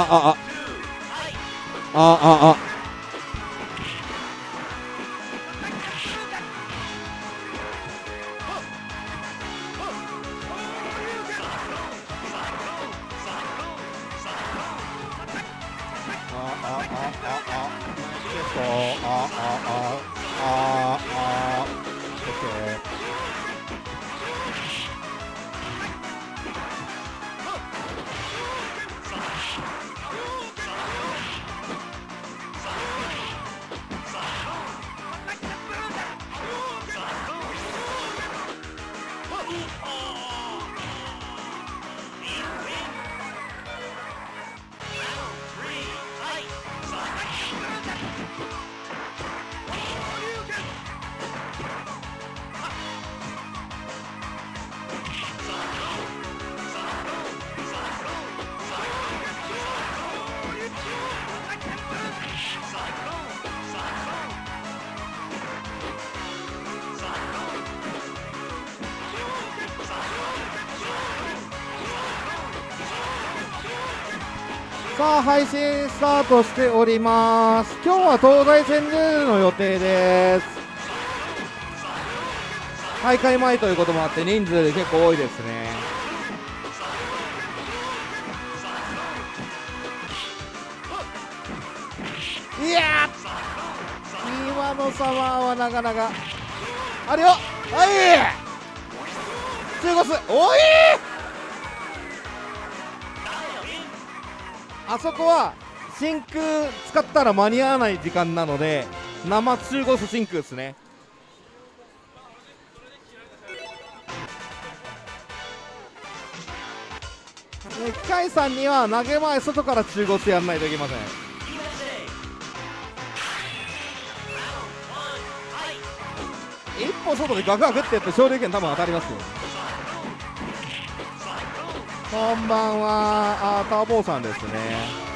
あああ。あああ。スタートしております。今日は東西線ルールの予定です。大会前ということもあって人数結構多いですね。いや今のサマーはなかなか。あるよはい中腰おい。あそこは真空使ったら間に合わない時間なので生中腰真空ですね機械さんには投げ前外から中腰やらないといけません一歩外でガクガクってやって勝利権多分当たりますよこんばんはあターボーさんですね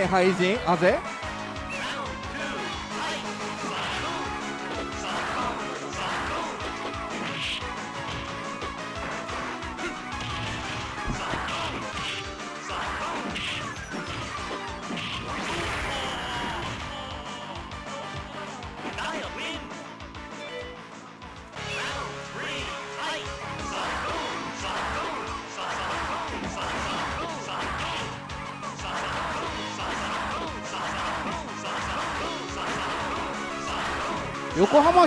ね廃人あぜ？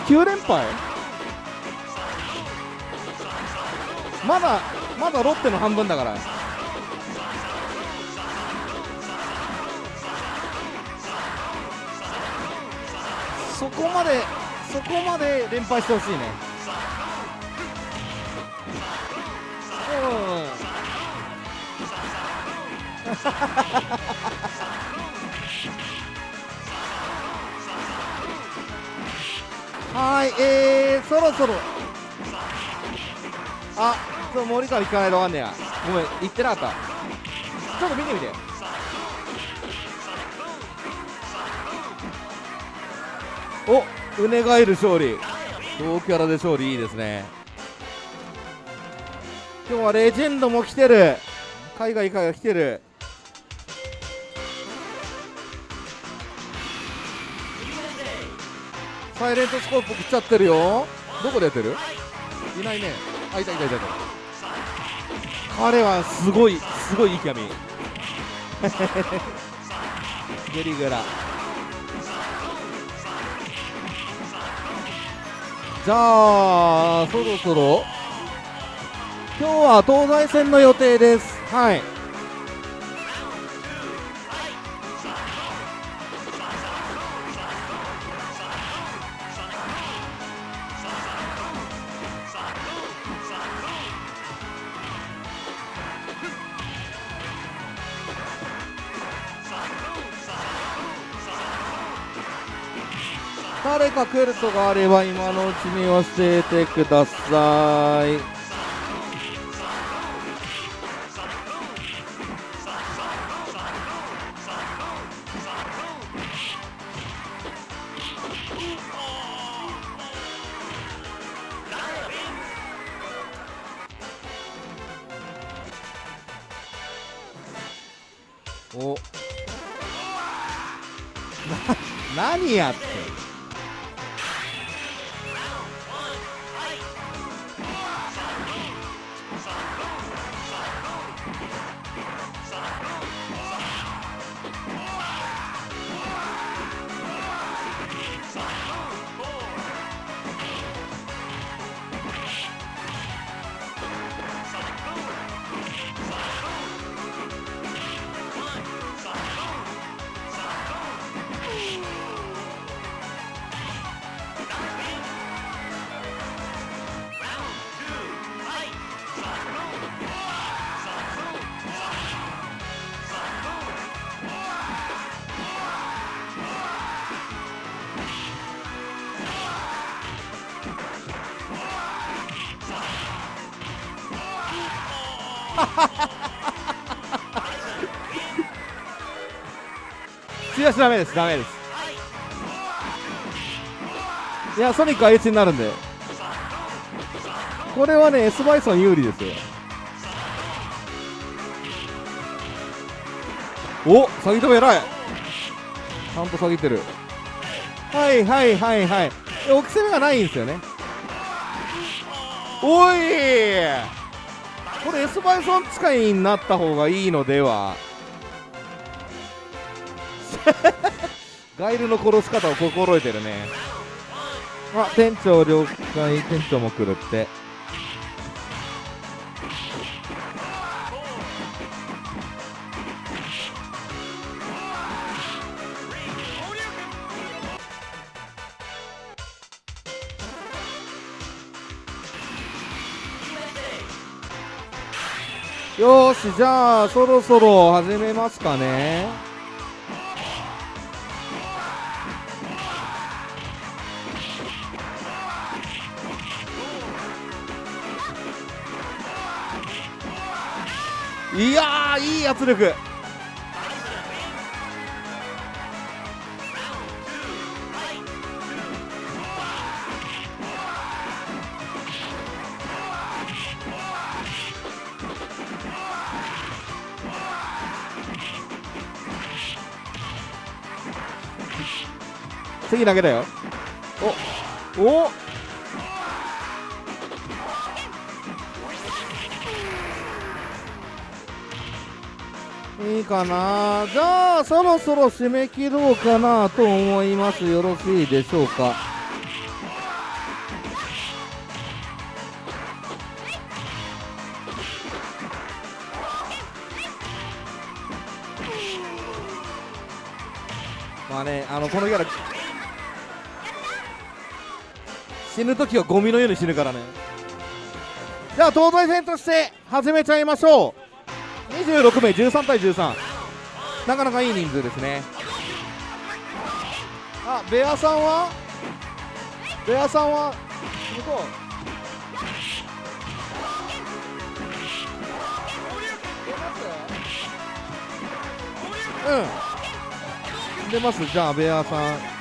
9連敗？まだまだロッテの半分だから。そこまでそこまで連敗してほしいね。うん。はいえー、そろそろ。あちょ森川聞かないとわかんねえや。ごめん言ってなかった。ちょっと見てみて。おうねがえる勝利。同キャラで勝利いいですね。今日はレジェンドも来てる。海外から来てる。サイレントスコープ来ちゃってるよ。どこでやってる？いないね。あいたいたいた。いた彼はすごいすごいいいキャミゲリグラ。じゃあそろそろ。今日は東西線の予定です。はい。誰か来るとがあれば今のうちに教えてください。強しダメですダメです。いやソニックは H になるんで。これはね S バイソン有利ですよ。お詐欺止め偉い。ちゃんと詐欺ってる。はいはいはいはい。置き攻めがないんですよね。おいこれ S バイソン使いになった方がいいのでは。ガイルの殺し方を心得てるね。あ店長了解。店長も来るって。よしじゃあそろそろ始めますかね。圧力。次投げだよ。おおいいかな？じゃあそろそろ締め切ろうかなと思います。よろしいでしょうか？まあねあのこのキャラ死ぬ時はゴミのように死ぬからね。じゃあ東西戦として始めちゃいましょう。26名13対13なかなかいい人数ですね。あベアさんは？ベアさんは？向こう。うん。出ます。じゃあベアさん。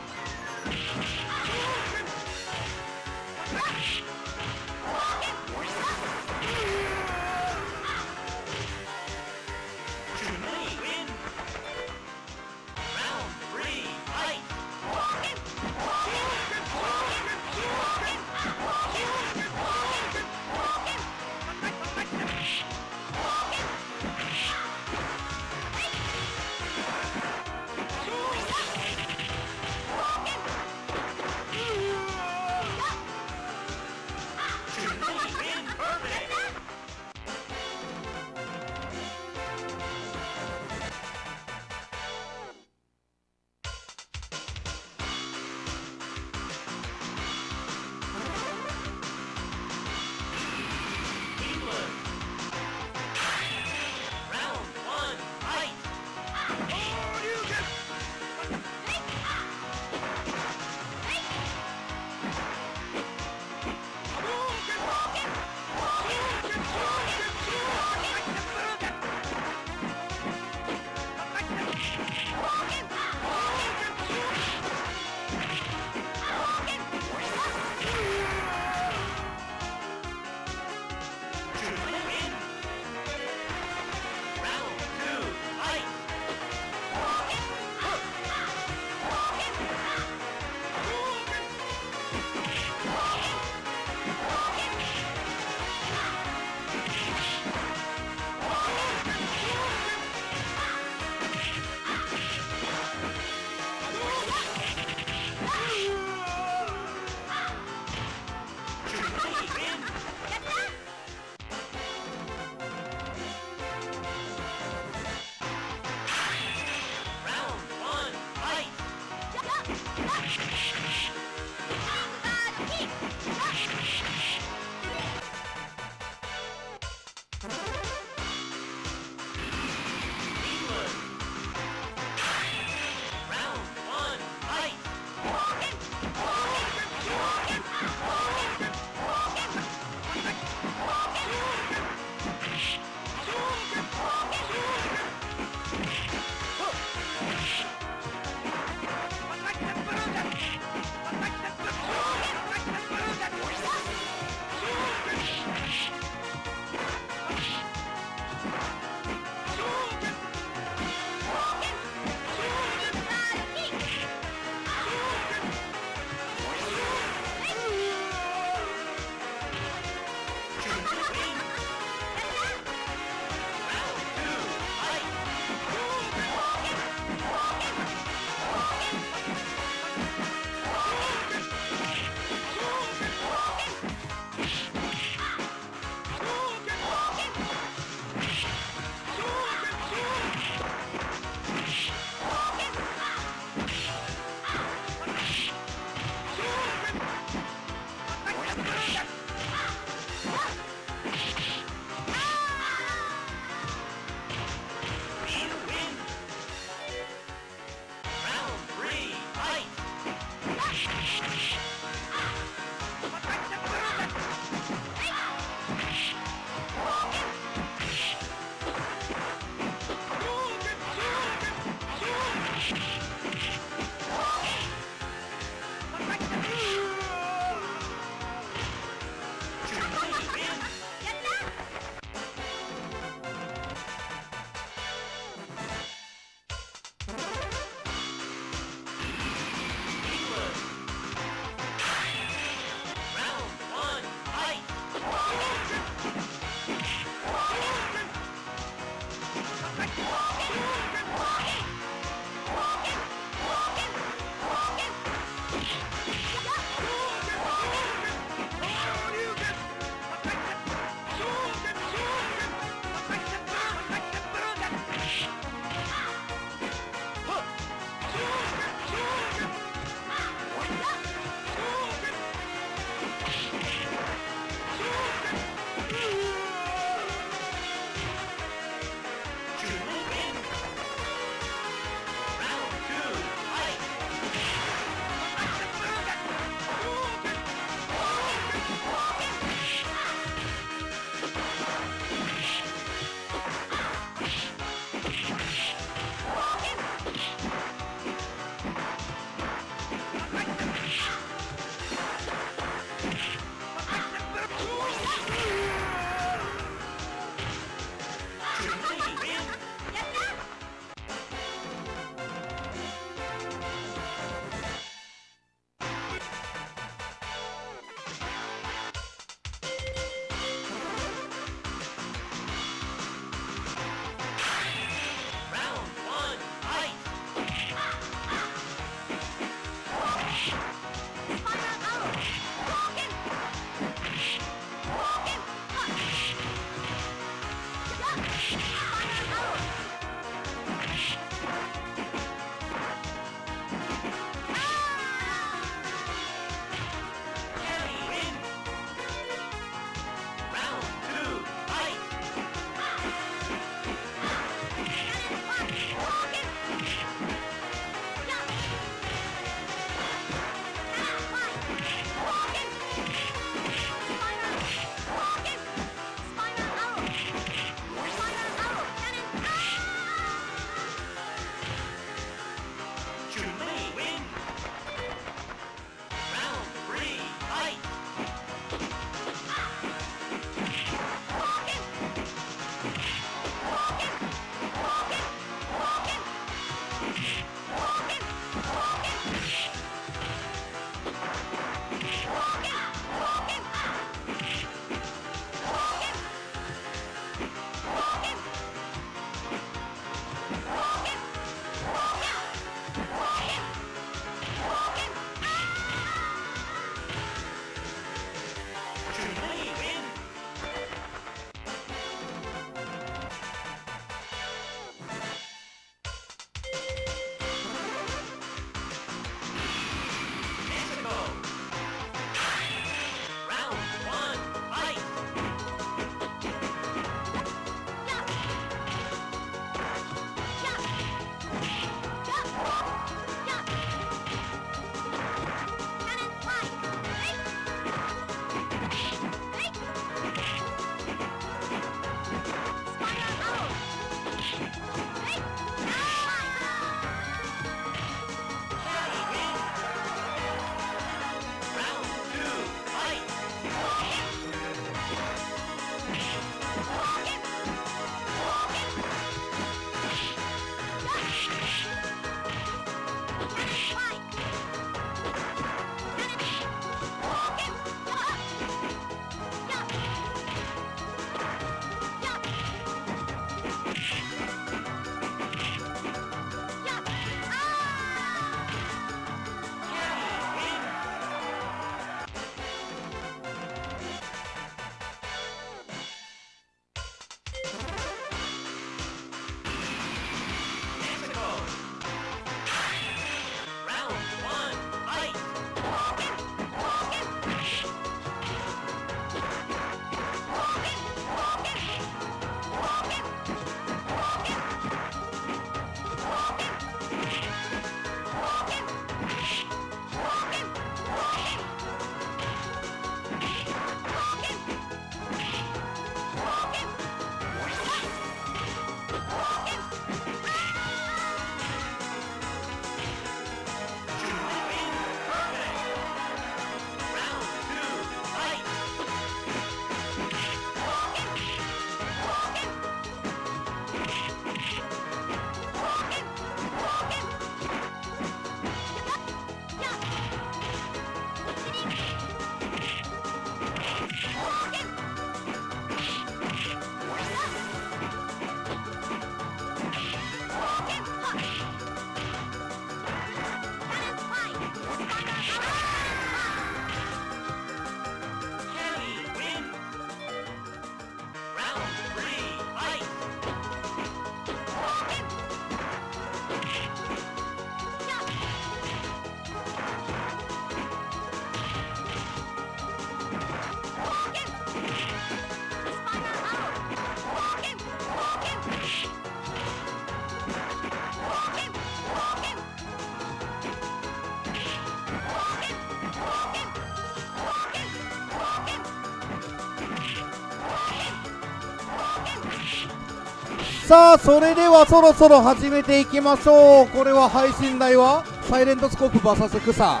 さあそれではそろそろ始めていきましょう。これは配信台は？サイレントスコープ VS 草サ。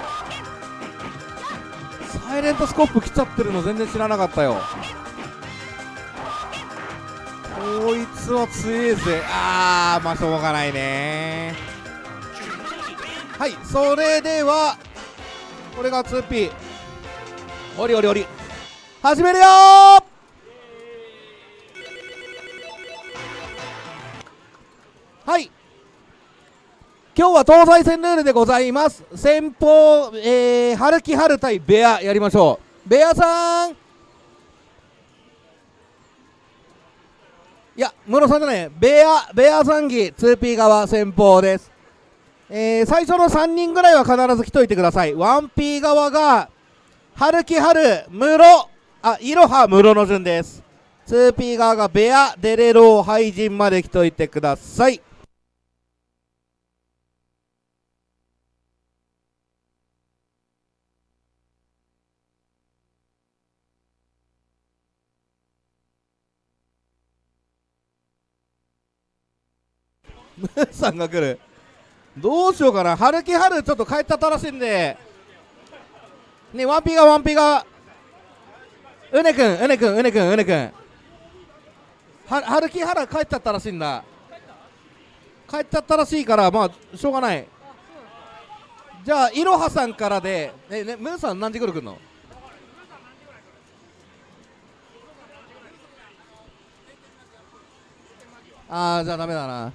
イレントスコープ来ちゃってるの全然知らなかったよ。こいつは強いぜ。あーまあしょうがないね。はいそれではこれが 2P おりおりおり。始めるよ今日は東西戦ルールでございます。先方、えー、春木春対ベアやりましょう。ベアさん。いや室さんじゃない。ベアベアザンギ 2P 側先方です。えー、最初の3人ぐらいは必ず来といてください。1P 側が春木春室あいろは室の順です。2P 側がベアデレローハイジンまで来といてください。ムーさんが来るどうしようかな。春木春ちょっと帰っちゃったらしいんで。ねワンピがワンピが。うねくんうねくんうねくんうねくん。春木春帰っちゃったらしいんだ。帰っちゃったらしいからまあしょうがない。じゃあいろはさんからでえねムーさん何時頃来るの？ああじゃあダメだな。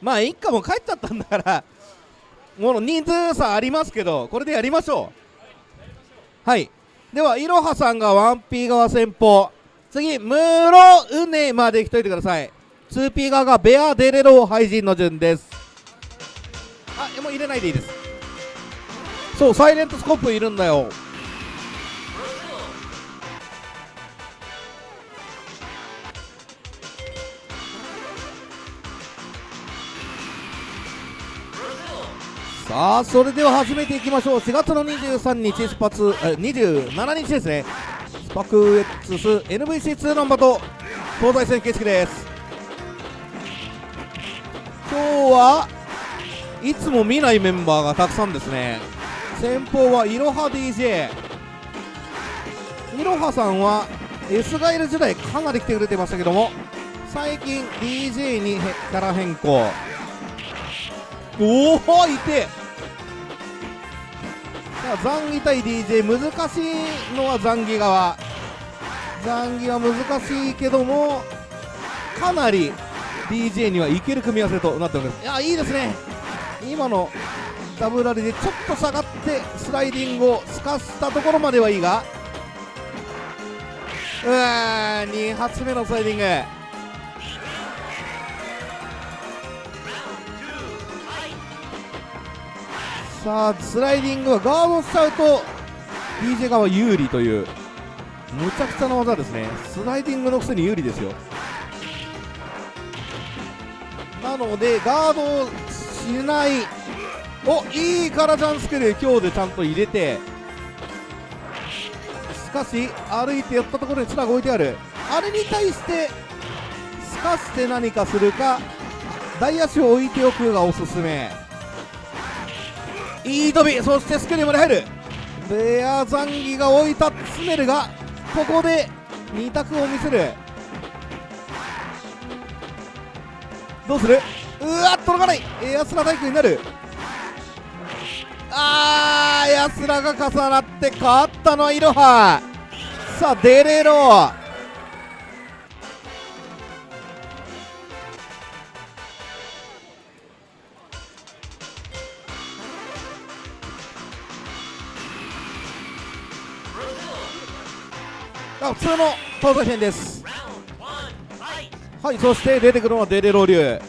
まあ一家も帰っちゃったんだから もう人数差ありますけどこれでやりましょう。はい。ではいろはさんが 1P 側先方次ムロウネまで来といてください。2P 側がベアデレロ廃人の順です。あもう入れないでいいです。そうサイレントスコープいるんだよ。さあそれでは始めていきましょう。4月の23日スパツえ27日ですね。スパク X NVC2 ナンバと東西線形式です。今日はいつも見ないメンバーがたくさんですね。先方はいろは DJ いろはさんは S ガイル時代かなり来てくれてましたけども最近 DJ にキャラ変更。おおいて。ザンギ対 DJ 難しいのはザンギ側。ザンギは難しいけどもかなり DJ にはいける組み合わせとなっております。いやいいですね。今のダブルラリでちょっと下がってスライディングをすかしたところまではいいが。うわー2発目のスライディングさあスライディングはガードしちゃうと DJ 側有利というむちゃくちゃな技ですね。スライディングのくせに有利ですよ。なのでガードをしないおいいからジャンスクル今日でちゃんと入れてしかし歩いて寄ったところにツラが置いてある。あれに対してすかして何かするか大足を置いておくがおすすめ。いい飛びそしてスクリーまで入る。ベアザンギが置いたツネルがここで2択を見せる。どうする？うわ届かない。エアスラ大工になる。あーエアスラが重なって勝ったのはいろはさあデレロあ普通の東西編です。はいそして出てくるのはデレロ流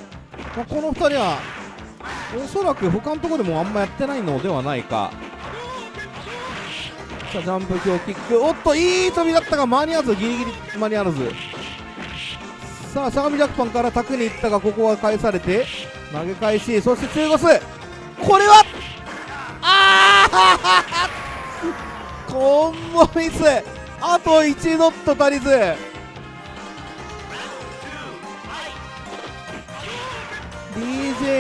まあこの2人はおそらく他のところでもあんまやってないのではないか。さあジャンプ強キックおっといい飛びだったが間に合わずギリギリ間に合わず。さあしゃがみジャックパンから卓に行ったがここは返されて投げ返しそして中腰。これはああコンボミス。あと1ノット足りず。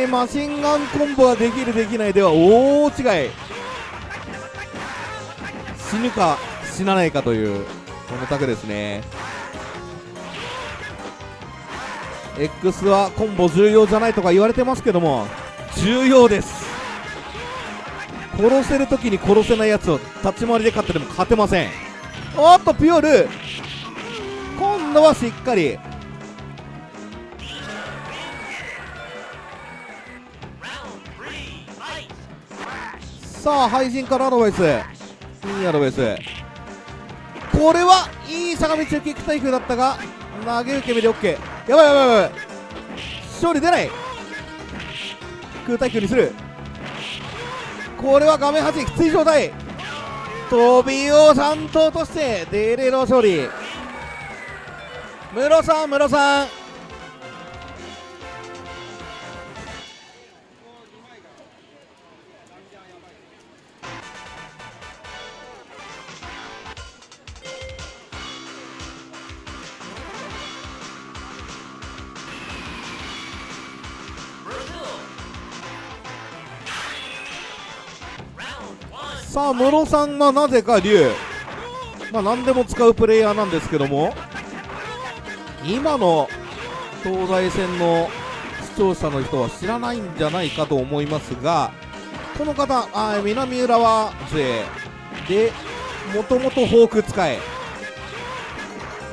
マシンガンコンボができるできない。では大違い。死ぬか死なないかというこのタクですね。X はコンボ重要じゃないとか言われてますけども重要です。殺せるときに殺せないやつを立ち回りで勝ってでも勝てません。おっとピオル。今度はしっかり。さあ廃人からアドバイス。いいアドバイス。これはいい坂道受けキ対空だったが投げ受け身で OK やばいやばいやばい。勝利出ない。空対空にする。これは画面端きつい。状態飛びを3頭としてデレの勝利。室さんムロさん。あ室さんがなぜか竜まあ何でも使うプレイヤーなんですけども。今の東西戦の視聴者の人は知らないんじゃないかと思いますがこの方あ南浦和勢でもともとフォーク使え。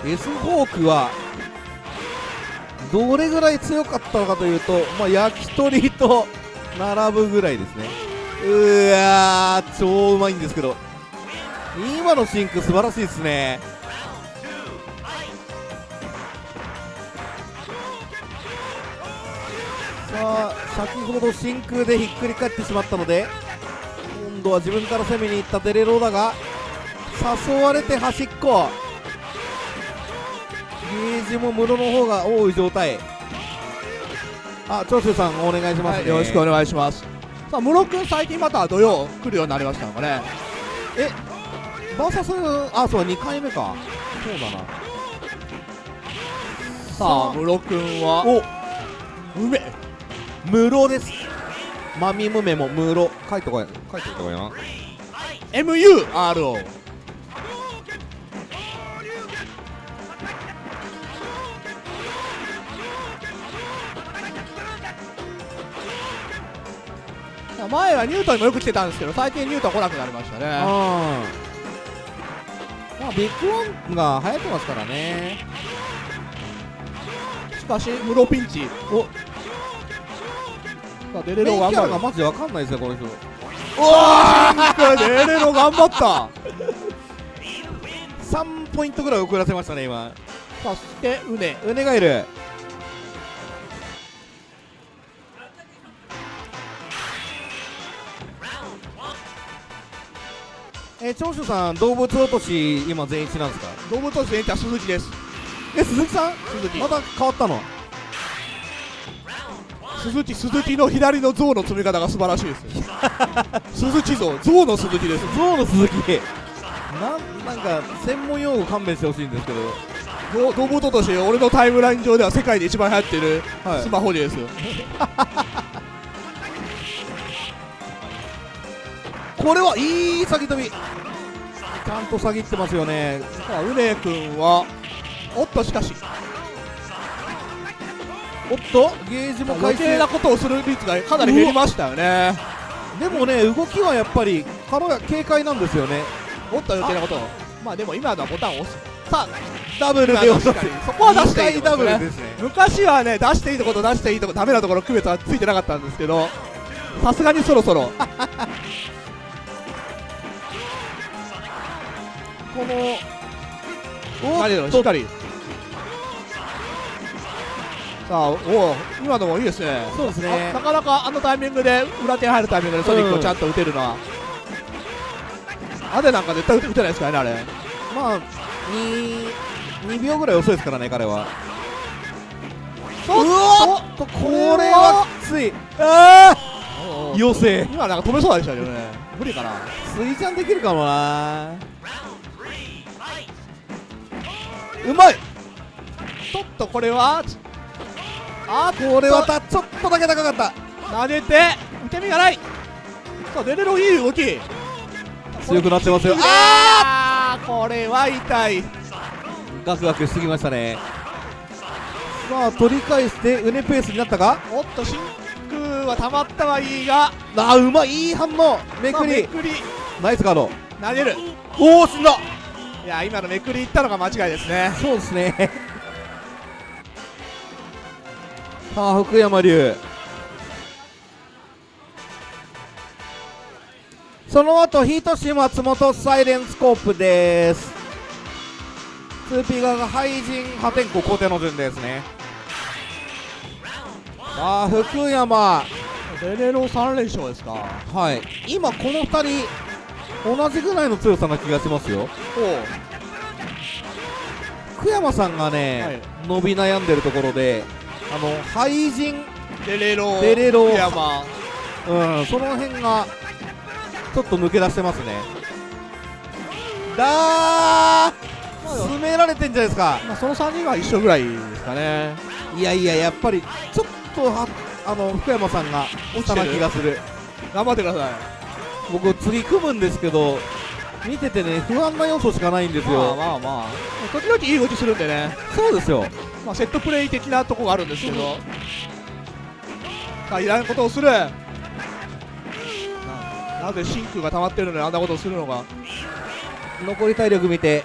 S フォークはどれぐらい強かったのかというと、まあ、焼き鳥と並ぶぐらいですね。うわ超うまいんですけど。今の真空素晴らしいですね。さあ先ほど真空でひっくり返ってしまったので今度は自分から攻めに行ったデレローだが誘われて端っこ。ゲージも室の方が多い状態。あ長州さんお願いします、はい、よろしくお願いします。さあ室君最近また土曜来るようになりましたのかね。えバーサスあそう2回目か。そうだな。さあ室君はお。梅。室です。マミムメも室。書いてこい書いてこいな。MURO 前はニュートンにもよく来てたんですけど最近ニュートン来なくなりましたね。あまあビッグワンが流行ってますからね。しかしムロピンチおさあデレロ頑張る。がマジでわかんないですよこの人。うわーデレロ頑張った。3ポイントぐらい遅らせましたね今。そしてウネウネがいるえー、長州さん動物落とし今全一なんですか？動物としては鈴木です。え鈴木さん？鈴木。また変わったの？鈴木鈴木の左の象の積み方が素晴らしいです 鈴木象象の鈴木です。ゾウの鈴木。なんなんか専門用語勘弁してほしいんですけど。動動物として俺のタイムライン上では世界で一番流行ってるはい。スマホですよ、これはいい先飛び。ちゃんと詐欺ってますよね。さあウネ君はおっとしかし。おっとゲージも余計なことをする率がかなり減りましたよね。でもね動きはやっぱり軽や軽快なんですよね。おっと余計なことを。まあでも今のはボタンを押す。さあダブルで落とすそこは出していいダブルねですね。昔はね出していいところと出していいところダメなところ区別はついてなかったんですけどさすがにそろそろこのおっと。しっかり。さあおお今のもいいですね。そうですね。あなかなかあのタイミングで裏手に入るタイミングでソニックをちゃんと打てるのは、アデなんか絶対打てないですからねあれ。まあ 2, 2秒ぐらい遅いですからね彼は。ううわっとこれはきつい。あああ余生今なんか止めそうでしたけどね。無理かな。スイちゃんできるかもなうまい。ちょっとこれはあこれはたちょっとだけ高かった。投げて受け身がない。さあデレロいい動き。強くなってますよ。あー！これは痛い。ガクガクしてきましたね。さあ取り返してうねペースになったか？おっと真空はたまったはいいが。あーうまい。いい反応。めくり。めくり。ナイスカード。投げる。おお死んだいや今のめくりいったのが間違いですね。そうですね。さあ福山龍。その後ヒートシ松本サイレンスコープです。2P 側が廃人破天荒後手の順ですね。さあ福山。デレロ3連勝ですか。はい。今この2人同じぐらいの強さな気がしますよ。福山さんがね、はい。伸び悩んでるところであの廃人デレロデレロ福山。うんその辺がちょっと抜け出してますね。だー詰められてんじゃないですか。まあ、その3人は一緒ぐらいですかね。いやいややっぱりちょっとはあの福山さんが下な気がする。頑張ってください僕次組むんですけど見ててね不安な要素しかないんですまあよまあまあ。時々いい動きするんでね、そうですよ。まあ、セットプレイ的なとこがあるんですけど。さあいらんことをする。ななぜ真空が溜まってるのにあんなことをするのか。残り体力見て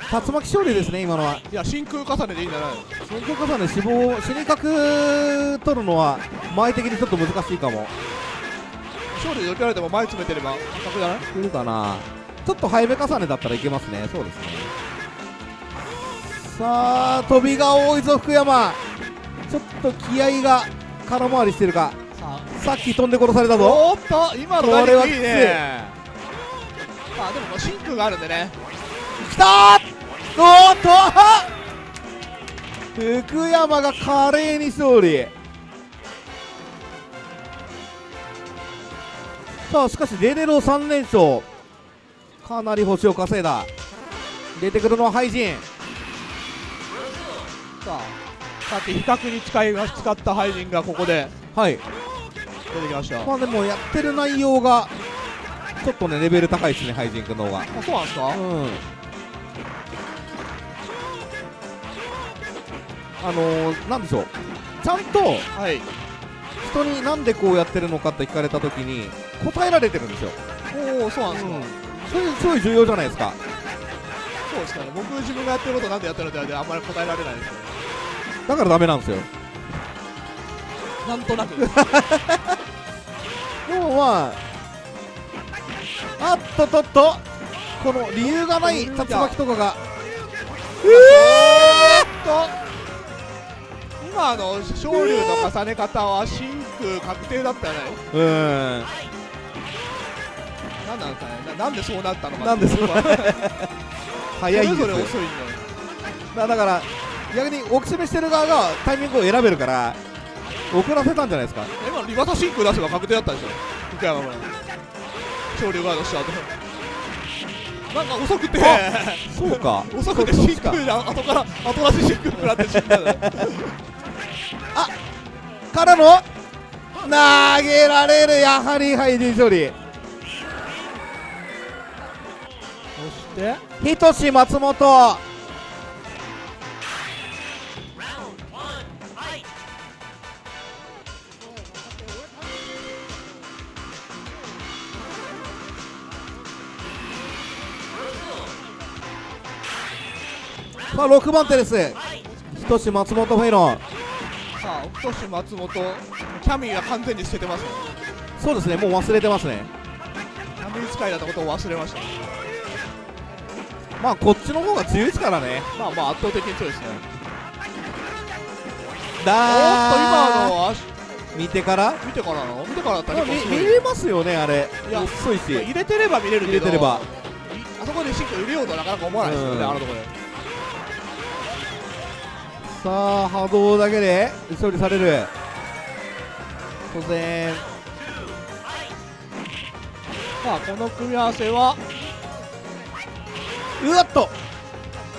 竜巻勝利ですね今のは。いや真空重ねでいいんじゃない。の先行重ね死亡死に角取るのは前的にちょっと難しいかも勝利で避けられても前詰めてれば確じゃな。い来るかなちょっと早め重ねだったらいけますね。そうですね。さあ飛びが多いぞ福山。ちょっと気合が空回りしてるか。ささっき飛んで殺されたぞ。おーっと今のこれはきつい。まあでも真空があるんでね。きたー。おーっと福山が華麗に勝利さあしかしデレロ3連勝。かなり星を稼いだ。出てくるのはハイジン。さあさっき比較に使いが使った廃人がここで。はい。出てきました。まあでもやってる内容がちょっとねレベル高いですねハイジン君の方が。あそうなんですか？うん。あのー、なんでしょう。ちゃんとはい人になんでこうやってるのかって聞かれた時に答えられてるんですよ。おおそうなんですか、それすごい重要じゃないですか。そうですかね。僕自分がやってることなんでやってるのってあんまり答えられないですけだからダメなんですよ。どなんとなく。でもまああっとっとっとこの理由がない竜巻とかが。と。今あの昇竜の重ね方は真空確定だったよね。うーん。なんなんですかね。ななんでそうなったのか。なんでそうそれぞ早いんです。よれ遅いんだよ。だだから逆に置き締めしてる側がタイミングを選べるから遅らせたんじゃないですか。今のリバタ真空出せば確定だったでしょ。福山村昇竜ガードした後なんか遅くて。そうか。遅くて真空で後から後出し真空食らって死んだの からの投げられるやはりハイディ処理そしてひとし松本さあ6番手です。ひとし松本フェイロン。さあ奥俊松本キャミーが完全に捨ててます。ねそうですねもう忘れてますね。キャミー使いだったことを忘れました。まあこっちの方が強いですからね。まあまあ圧倒的に強いですね。おっとだ今の足。見てから？見てからの？見てからだったら見見れますよねあれ。いや遅いし。入れてれば見れるけど。入れてれば。いあそこでシンク入れようとはなかなか思わないですよね、うん。あのところでさあ波動だけで処理される。当然。さあこの組み合わせはうわっと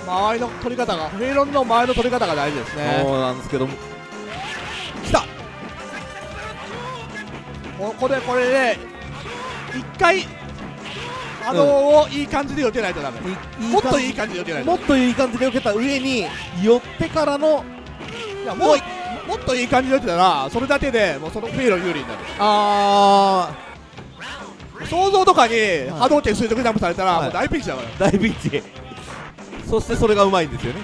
周りの取り方がフェイロンの周りの取り方が大事ですね。そうなんですけど。きた。ここれこれで一回波動をいい感じで避けないとダメ、もっといい感じで避けないともっといい感じで受けた上に寄ってからのいやもうもっといい感じで避けたらそれだけでもうそのフェイロ有利になる。あ想像とかに波動拳垂直ジャンプされたらはい。もう大ピンチだから、ー大ピンチ。そしてそれがうまいんですよね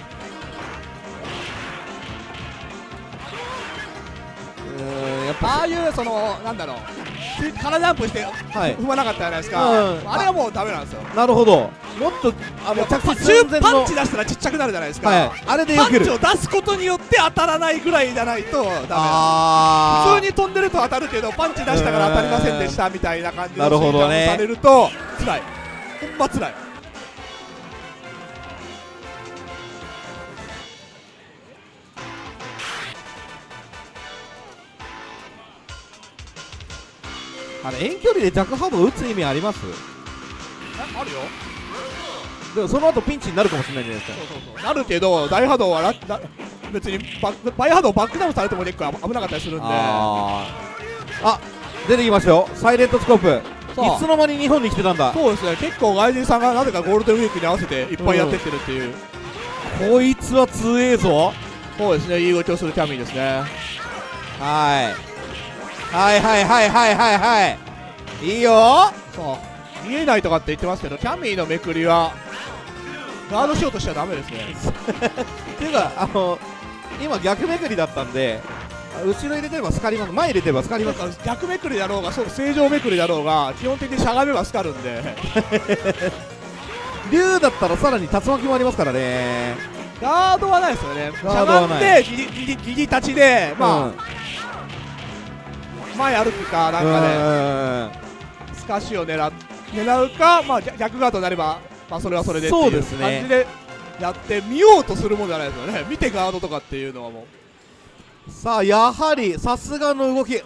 やっぱああいうそのなんだろう体ジャンプしてはい。踏まなかったじゃないですか、うん。あれはもうダメなんですよ。なるほど。もっとあの着パ地寸前のパンチ出したらちっちゃくなるじゃないですか、はい。あれでパンチを出すことによって当たらないぐらいじゃないとダメあー。普通に飛んでると当たるけどパンチ出したから当たりませんでしたみたいな感じのなるほどね。されると辛い。ほんま辛いあれ遠距離でジャックハードを打つ意味あります？あるよ。でもその後ピンチになるかもしれないじゃないですか。そうそうそう。なるけど大波動はララ別にバックバイ波動バックダウンされても結構危なかったりするんで。あー。あ出てきましたよ。サイレントスコープ。いつの間に日本に来てたんだ？そうですね。結構外人さんがなぜかゴールデンウィークに合わせていっぱいやってってるっていう、こいつは強えぞ。そうですね。いい動きをするキャミーですね。はいはいはいはいはいはいはい。いいよ。そう。見えないとかって言ってますけどキャミーのめくりはガードしようとしちゃダメですね。っていうかあの今逆めくりだったんであ後ろ入れてればスカります前入れてればスカりなんますか逆めくりだろうがそう正常めくりだろうが基本的にしゃがめばスカるんで竜だったらさらに竜巻もありますからね。ガードはないですよね。しゃがんでギリギリギリ立ちでまあ、前歩くかなんかで、かスカシを狙っ狙うか、まあ、逆逆ガードになれば、まあ、それはそれでっていうそうですね。感じでやって見ようとするもんじゃないですよね。見てガードとかっていうのはもう。さあやはりさすがの動き。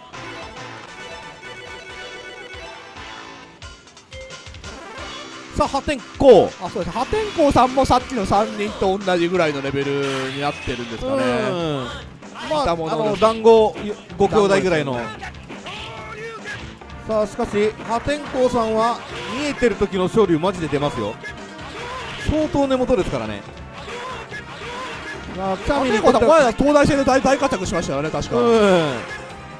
さあ破天荒。あそうです。破天荒さんもさっきの3人と同じぐらいのレベルになってるんですかね。うん。まあ、あの団子ご兄弟ぐらいのさあしかし破天荒さんは見えてる時の勝利マジで出ますよ。相当根元ですからね。さあキャ破ミに前は東大戦で大大活躍しましたよね確か、うん。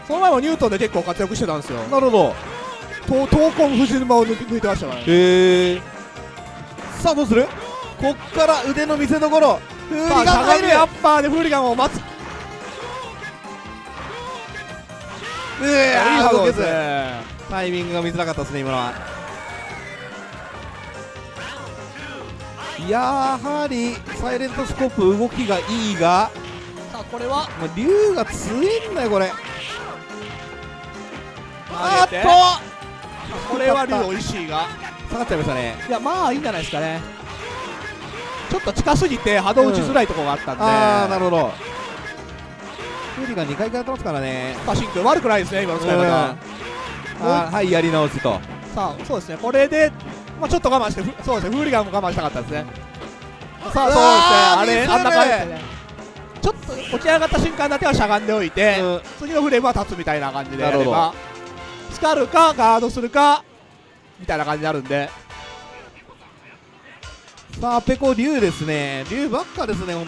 その前はニュートンで結構活躍してたんですよ。なるほど。闘闘魂藤沼を抜抜いてましたからね。へえさあどうする？こっから腕の見せ所。フーリガン入る。みアッパーでフーリガンを待つ。ういいえ波動けずねタイミングが見づらかったですね今のは。やはりサイレントスコープ動きがいいがさあこれは？竜が強いんだよこれ。あっと！これは竜美味しいが。下がっちゃいましたね。いやまあいいんじゃないですかね。ちょっと近すぎて波動打ちづらいところがあったんで、ああなるほど。フーリが2回やってますからね。パシン君悪くないですね今の使い方、はいやり直しと。さあそうですね。これで、まあ、ちょっと我慢してふそうですね。フーリガンも我慢したかったですね。さあそうですね。あれあんな感じですね。ちょっと起き上がった瞬間だけはしゃがんでおいて、うん。次のフレームは立つみたいな感じでやなるほればスカるかガードするかみたいな感じになるんで。さあペコ竜ですね。竜ばっかですねほん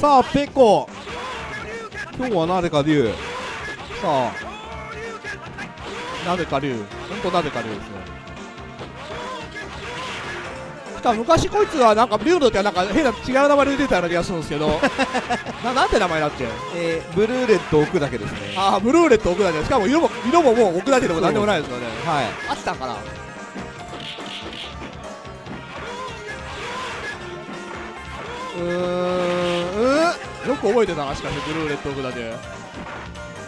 さあペコ。今日はなぜか竜さあ。なぜか竜本当なぜか竜ですね。しかも昔こいつはなんか竜の時はなんか変な違う名前で出てたような気がするんですけど。ななんて名前だっけ？えー、ブルーレット置くだけですね。ああブルーレット置くだけ。しかも色も色ももう置くだけでもなんでもないですよね。はい。あったんかな。うーん。うよく覚えてたなしかしブルーレット置くだけ。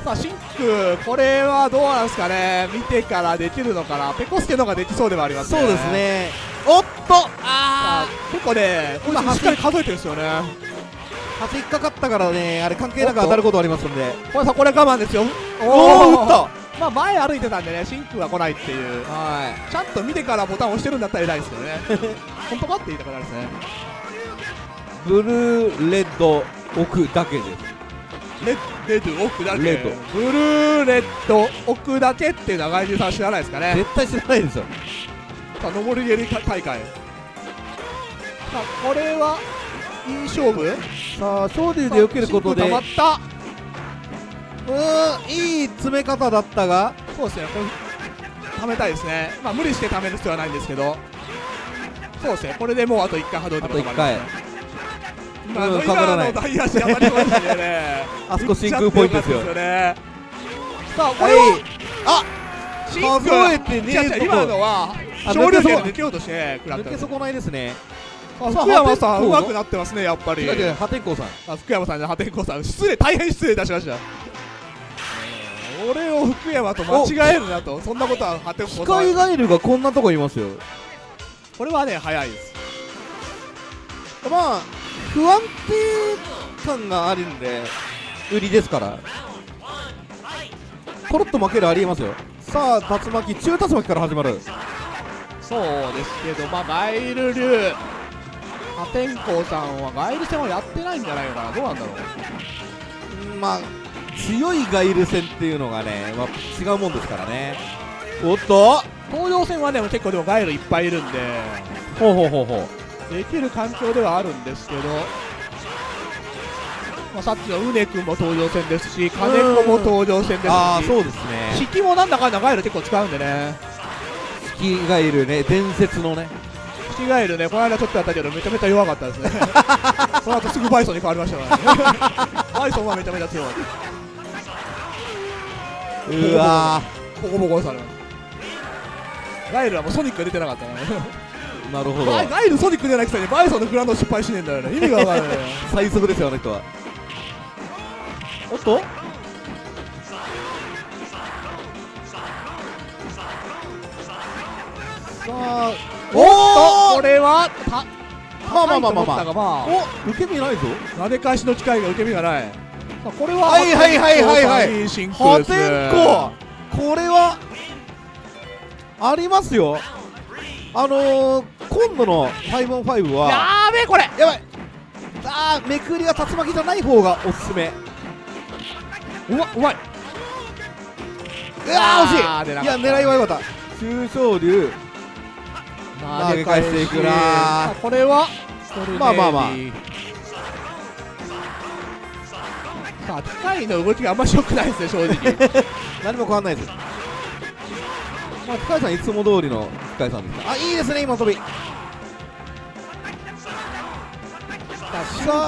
さあシンクこれはどうなんですかね。見てからできるのかな。ペコスケの方ができそうではありますね。そうですね。おっと！あー！結構ね今つしっかり数えてるんですよね。端引っかかったからねあれ関係なく当たることありますんで。これさこれ我慢ですよ。おお打った！まあ前歩いてたんでね真空は来ないっていう。はちゃんと見てからボタン押してるんだったら偉い。ですけどね本当かって言いたくなるですねいブルーレッド奥だけで。すレッレッド奥だけ。レッド。ブルーレッド奥だけっていうのは外人さん知らないですかね。絶対知らないですよ。さあ上り蹴り大会。さあこれはいい勝負？さあ昇竜で避けることで。真空溜まった。うーんいい詰め方だったが。そうですねこれ溜めたいですね。まあ無理して溜める必要はないんですけど。そうですねこれでもうあと1回波動あと1回今のうんかからない今の大足当たりましたね。あそこ真空ポイントですよ。ね。さあこはい。れはあ真空数えてねえ今のはあ勝利抜けそうで抜けようとして食らった抜け損ないですね。福山さんうまくなってますねやっぱり。破天荒さん。あ福山さんじゃ破天荒さん。失礼大変失礼いたしました。俺を福山と間違えるなと。そんなことは破天ス荒さん。カイガエルがこんなとこいますよ。これはね早いです。まあ不安定感があるんで売りですから。コロッと負けるありえますよ。さあ竜巻中竜巻から始まる。そうですけどまあガイル流。破天荒さんはガイル戦はやってないんじゃないのかな。どうなんだろう。まあ強いガイル戦っていうのがね、まあ、違うもんですからね。おっと。東洋戦はね結構でもガイルいっぱいいるんで。ほうほうほうほうできる環境ではあるんですけど、まあ、さっきのうね君も登場戦ですし金子も登場戦ですしああそうですね。引きもなんだかんだガイル結構使うんでね。スキガイルね。伝説のね。引きガイルね。この間ちょっとやったけどめちゃめちゃ弱かったですね。その後すぐバイソンに変わりましたからね。バイソンはめちゃめちゃ強かっうわたボコボコにされましたガイルはもうソニックが出てなかったからねーなるほど。ガイルソニックじゃなくてねバイソンのグラウンド失敗しねえんだよね。意味がわからない 最速ですよあの人は。おっと？さあおっとこれはたまあまあまあまあまあ。まあお受け身ないぞ。投げ返しの機会が受け身がない。さあこれははいはいはいはいはい。破天荒。これはありますよ。あのー、今度の 5on5 はやーべえこれ。やばい。あーめくりが竜巻じゃない方がおすすめ。うまうまい。うわー惜しい。いや狙いは良かった。中昇竜。投げ返していくなこれはまあまあまあ。さあ機械の動きがあんまし良くないですね正直。何も変わんないですまあ深井さんいつも通りの深井さんですあいいですね今飛び。さ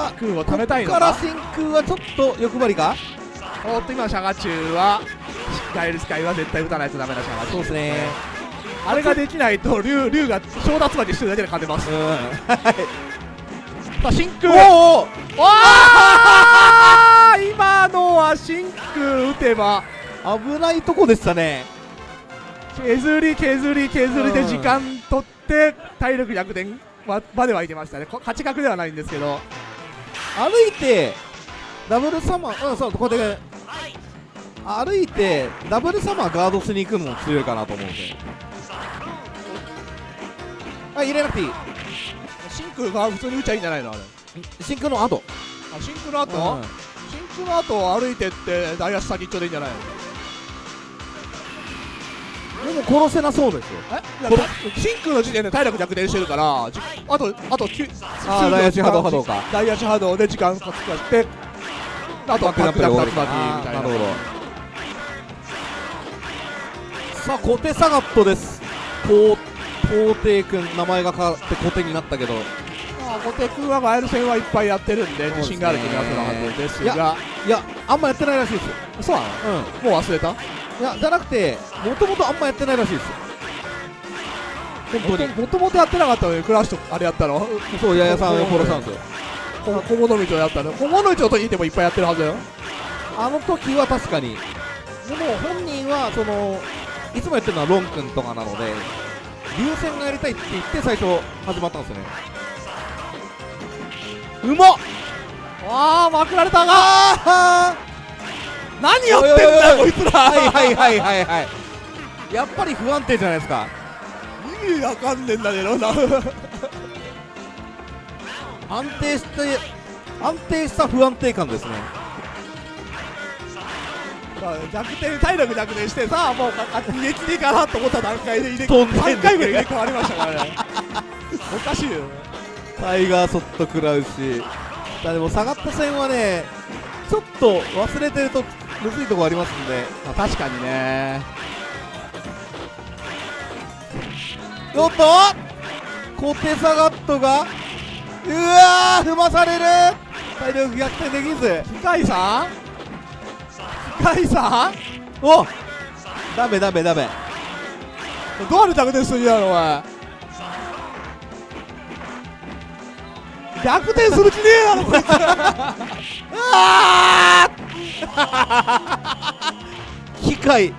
あ空を貯めたいここからのか真空はちょっと欲張りか？おっと今のシャガチュウはガイルスカイは絶対打たないとダメなシャガチュウそうですね。あれができないと竜竜が正奪までしてるだけで勝てます。うん。さあ真空おお今のは真空打てば。危ないとこでしたね削り削り削りでうん。時間取って体力逆転ままではいけましたね。こ勝ち確ではないんですけど。歩いてダブルサマーうんそうこうやって歩いてダブルサマーガードしに行くのも強いかなと思うんで。あ入れなくていい。真空が普通に打っちゃいいんじゃないのあれ。真空の後。あ真空の後、うん。真空の後歩いてって大足先っちょでいいんじゃないの？でも殺せなそうですよ。え？いやこれ真空の時点で体力逆転してるからじあとあと9あー大足波動波動か。大足波動で時間か使ってあとはパックダップ竜巻みたいな。なるほど。さあ小手サガットです。皇帝君名前が変わって小手になったけど。まあ小手君はガエル戦はいっぱいやってるんで自信がある気がするはずですいやがいやあんまやってないらしいですよ。そうなの？うん。もう忘れた？いやじゃなくてもともとあんまやってないらしいですよ。本当に？もともとやってなかったのにクラッシュとあれやったの。そう八重さんを殺したんですよ。こ小物道をやったの。小物道と言ってもいっぱいやってるはずだよ。あの時は確かに。でも本人はそのいつもやってるのはロン君とかなので流線がやりたいって言って最初始まったんですよね。うまっ！ああまくられたがあ何やってんだよこいつら。はいはいはいはいはい。やっぱり不安定じゃないですか。意味わかんねえんだけどな。安定して安定した不安定感ですね。まあ逆転体力逆転してさもうか逃げ切りかなと思った段階で入れ飛んでんね3回ぐらい入れ替わりましたからね。おかしいよタイガーソット食らうし。だでも下がった線はねちょっと忘れてるとむずいとこありますんで。まあ確かにね。おっと！小手サガットがうわ踏まされる！体力逆転できず。機械さん？機械さん？おダメダメダメ。どうやって逆転するんやお前。逆転する気ねえやろこいつ。機械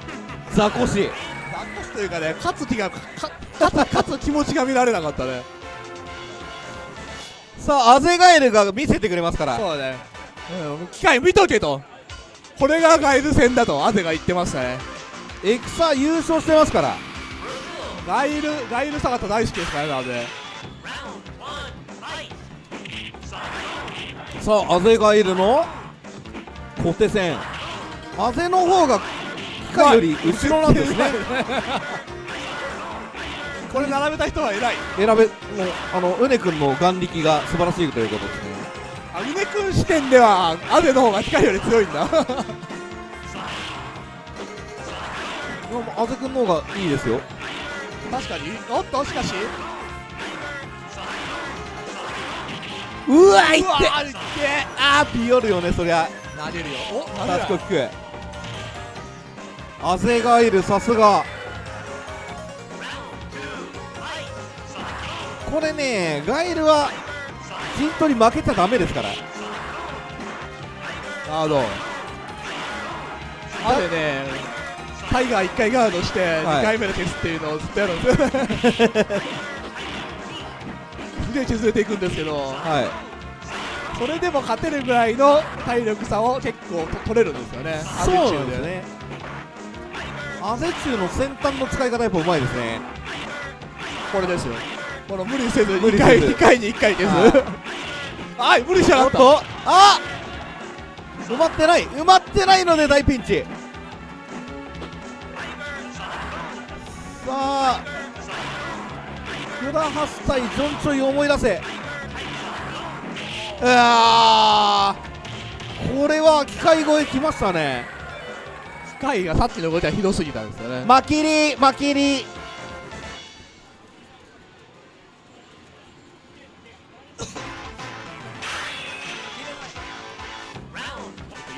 ザコシ。残すというかね勝つ気がか勝つ気持ちが見られなかったね。さあアゼガエルが見せてくれますから。そうだね、うん、機械見とけと。これがガイル戦だとアゼが言ってましたね。エクサ優勝してますから。ガイルガイルサガタ大好きですからねアゼさあアゼガエルの？小手戦アゼの方が機械より後ろなんですね。これ並べた人は偉い。選べもうあのウネ君の眼力が素晴らしいということですね。あうね君視点ではアゼの方が機械より強いんだ。でもアゼ君の方がいいですよ。確かに。おっとしかしうわい。ってあーピヨるよねそりゃ。投げるよ。お投げタるスコキク。アゼガエルさすが。これねガエルは陣取り負けちゃダメですから。なるほどあれねタイガー1回ガードして2回目で消すっていうのをずっとやるんですよ。す げえ削れていくんですけど。はい。それでも勝てるぐらいの体力差を結構と取れるんですよね。そうなんですね。アゼ中の先端の使い方やっぱうまいですね。これですよ。この無理せず2無理せず。回二回に1回消す。はい。無理しやがった。と。あ埋まってない。埋まってないので大ピンチ。さあグラハス対ジョンチョイを思い出せ。これは機械越えきましたね。機械がさっきの動きはひどすぎたんですよね。マキリマキリ入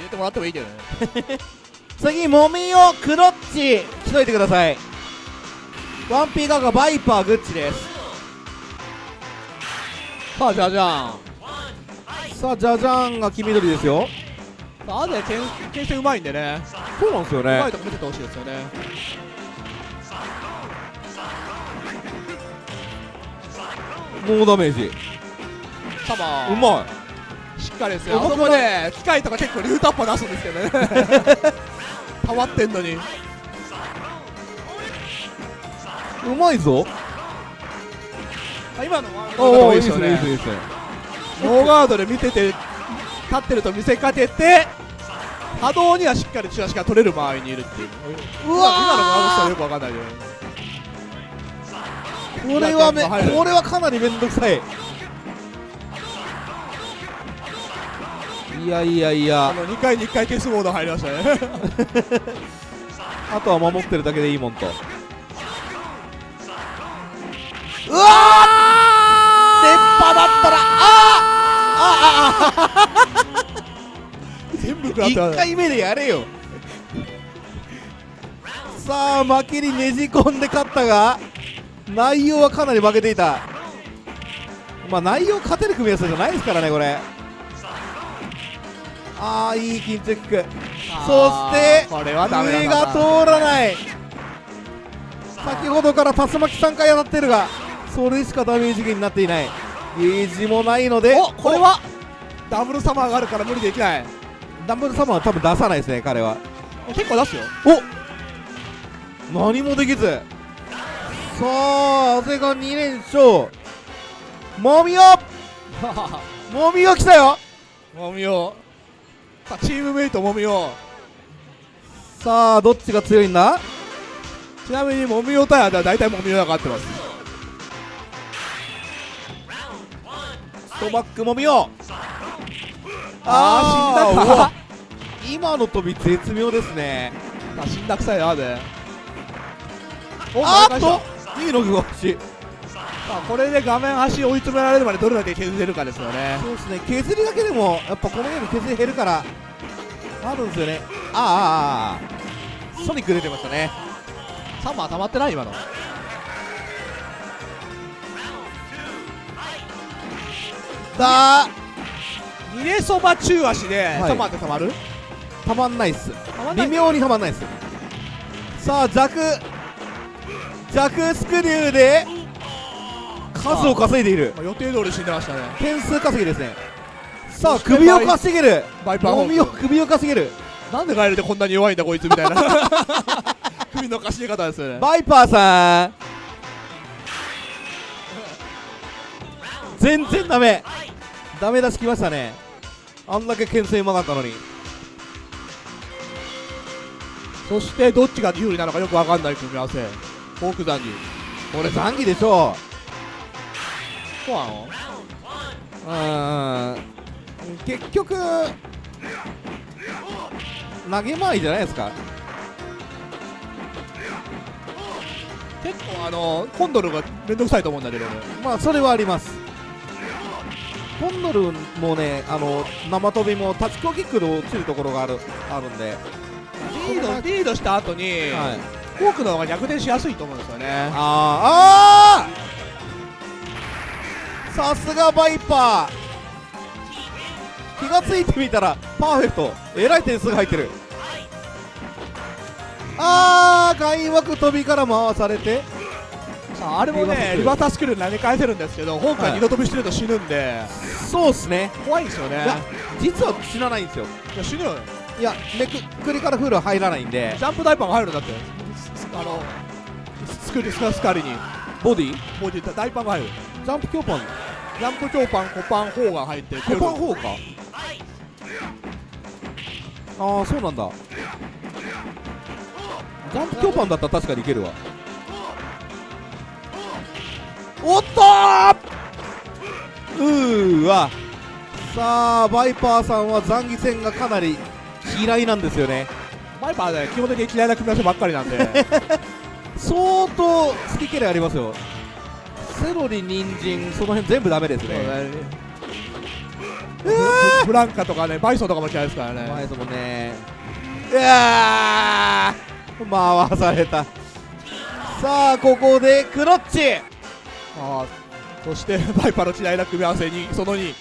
れてもらってもいいけどね。次モミオクロッチしといてください。ワンピーガガバイパーグッチですさあじゃあじゃんさあジャジャンが黄緑ですよ。さあアゼけん牽制うまいんでね。そうなんですようまねいとこ見ててほしいですよね。ノーダメージ。サバ。うましっかりですよ。あそこね機械とか結構リュータッパー出すんですけどね。溜まってんのに。いうまいぞ。あ今のおおいいいいでいいですねいいですねノーガードで見てて立ってると見せかけて波動にはしっかりチラシが取れる場合にいるっていう。うわー。今のガードしたらよくわかんないけどこれはめこれはかなりめんどくさい。いやいやいや。あの2回に1回消すモード入りましたね。あとは守ってるだけでいいもんと。うわーだったらあ 全部食らっ1てます回目でやれよ。さあ負けにねじ込んで勝ったが内容はかなり負けていた。まあ内容勝てる組み合わせじゃないですからねこれ。ああいい緊張キック。そして上が通らない。先ほどから竜巻3回当たってるがそれしかダメージ源になっていないゲージもないのでおこれは？ダブルサマーがあるから無理できない。ダンブルサマーは多分出さないですね彼は。結構出すよ。お何もできず。さあ長谷が2連勝。もみよ。もみよ来たよ。もみよ。さあチームメイトもみよ。さあどっちが強いんだ？ちなみにもみよ対は大体もみよが勝ってますトバックもみよあー死んだか。今の飛び絶妙ですね。あ死んだくさいなでおあーっと。いいのが欲しいさあこれで画面端追い詰められるまでどれだけ削れるかですよね。そうですね。削りだけでもやっぱこのゲーム削り減るからあるんですよね。あーあーあーソニック出てましたね。サマー溜まってない今のだー逃げそば中足で、はい。って溜まる？たまんないっす。微妙にたまんないっす。さあ弱弱スクリューで数を稼いでいる。まあ予定通り死んでましたね。点数稼ぎですね。さあ首を稼げる。バイパーをーク。首を稼げる。なんでガエルでこんなに弱いんだこいつみたいな。首のかしげ方ですよね。バイパーさん。全然ダメダメ出しきましたね。あんだけ牽制うまかったのに。そしてどっちが有利なのかよくわかんない組み合わせ。フォークザンギこれ残機でしょそうなの？うん。結局投げ回りじゃないですか。結構あのコンドルがめんどくさいと思うんだけどまあそれはあります。コンドルもねあの生飛びもタッチコキックで落ちるところがあるあるんで、リードリードした後に、はい、フォークの方が逆転しやすいと思うんですよね。あーあー!さすがバイパー。気がついてみたらパーフェクト。えらい点数が入ってる。あー開幕飛びから回されてさああれもねリバーサスクール投げ返せるんですけどフォークがはい二度飛びしてると死ぬんで、そうっすね。怖いんですよね。実は死なないんですよ。いや死ぬよ。いやめくくりからフールは入らないんで。ジャンプダイパーが入るんだって。あのスクリスカスカリに。ボディ？ボディダイパーが入る。ジャンプ強パン。ジャンプ強パンコパン4が入ってコパン4か。ああそうなんだ。ジャンプ強パンだったら確かにいけるわおっとーうーわ。さあバイパーさんは残疑戦がかなり嫌いなんですよね。バイパーね基本的に嫌いな組み合わせばっかりなんで。相当好き嫌いありますよ。セロリ人参その辺全部ダメですね。ブブランカとかねバイソンとかも嫌いですからね。前ですもんね。うわー。回された。さあここでクロッチあーそして バイパーの嫌いな組み合わせにその2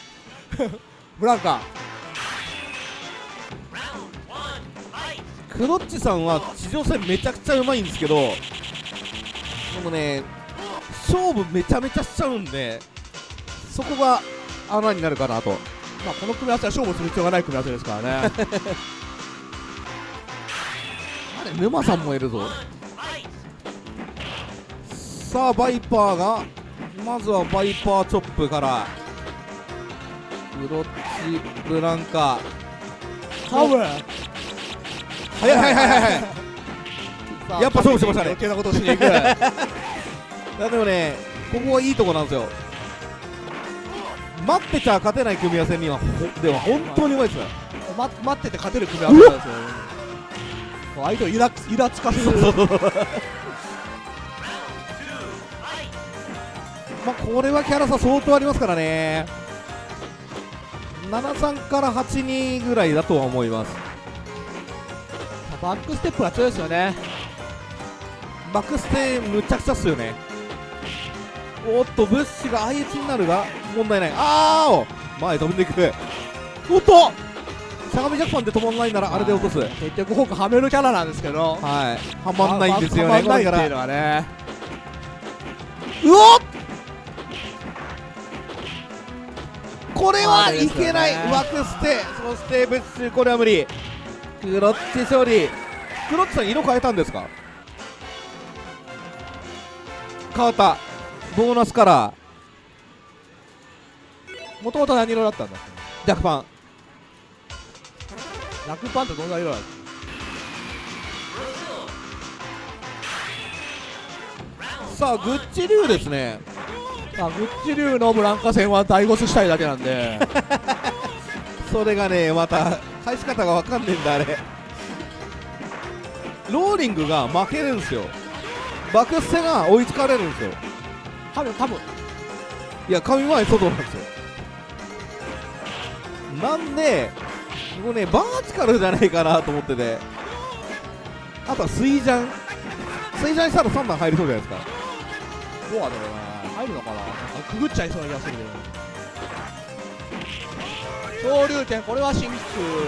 ブランカ。クロッチさんは地上戦めちゃくちゃうまいんですけどでもね勝負めちゃめちゃしちゃうんでそこが穴になるかなと。まあこの組み合わせは勝負する必要がない組み合わせですからね。あれ沼さんもいるぞ。さあバイパーがまずはバイパーチョップから。クロッチブランカハウ早い早い早い早い やっぱ勝負してましたね。余計なことをしに行く。いやでもねここはいいとこなんですよ。待ってちゃ勝てない組み合わせにはほでは本当にうまいですよま待ってて勝てる組み合わせなんですよ。相手をイライラつかせるまあこれはキャラ差相当ありますからね。73から82ぐらいだとは思います。バックステップが強いですよね。バックステむちゃくちゃっすよね。おっとブッシュが相打ちになるが問題ない。あーお前飛んでいく。おっとしゃがみジャパンで止まんないならあれで落とす。はい結局フォークはめるキャラなんですけど。はまんないんですよね。はまんないこれからうおっこれはいけない、枠捨て。そして別州これは無理。クロッチ勝利クロッチさん色変えたんですか？変わった。ボーナスカラー。もともと何色だったんだ？っジャクパン。けラクパンってどんな色だっさあグッチ流ですね。けあグッチ流のブランカ戦は大ゴスしたいだけなんで。それがねまた返し方がわかんねえんだあれ。ローリングが負けるんですよ。バクステが追いつかれるんですよ。多分多分。いや神前外なんですよ。なんでこれねバーチカルじゃないかなと思ってて。あとは水ジャン水ジャンしたら3段入りそうじゃないですか。どうだろうな入るのかな？くぐっちゃいそうな気がするけど。昇竜拳これはシンク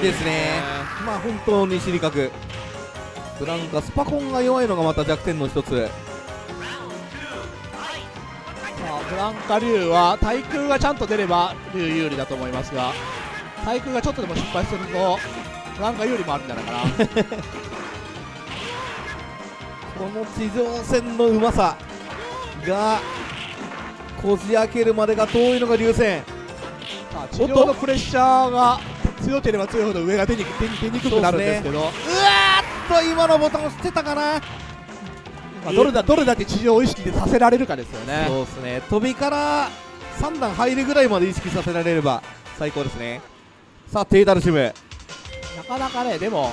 ですね。まあ本当に死に角ブランカスパコンが弱いのがまた弱点の一つ。まあ、ブランカ竜は対空がちゃんと出れば竜有利だと思いますが対空がちょっとでも失敗するとブランカ有利もあるんじゃないかな。この地上戦のうまさがこじ開けるまでが遠いのが流線まあ地上のプレッシャーが強ければ強いほど上が出に出にくくなるんですけど。うわーっと今のボタン押してたかな。まあ、どれだどれだけ地上を意識でさせられるかですよね。そうですね。飛びから3段入るぐらいまで意識させられれば最高ですね。さあテイダルシム。なかなかねでも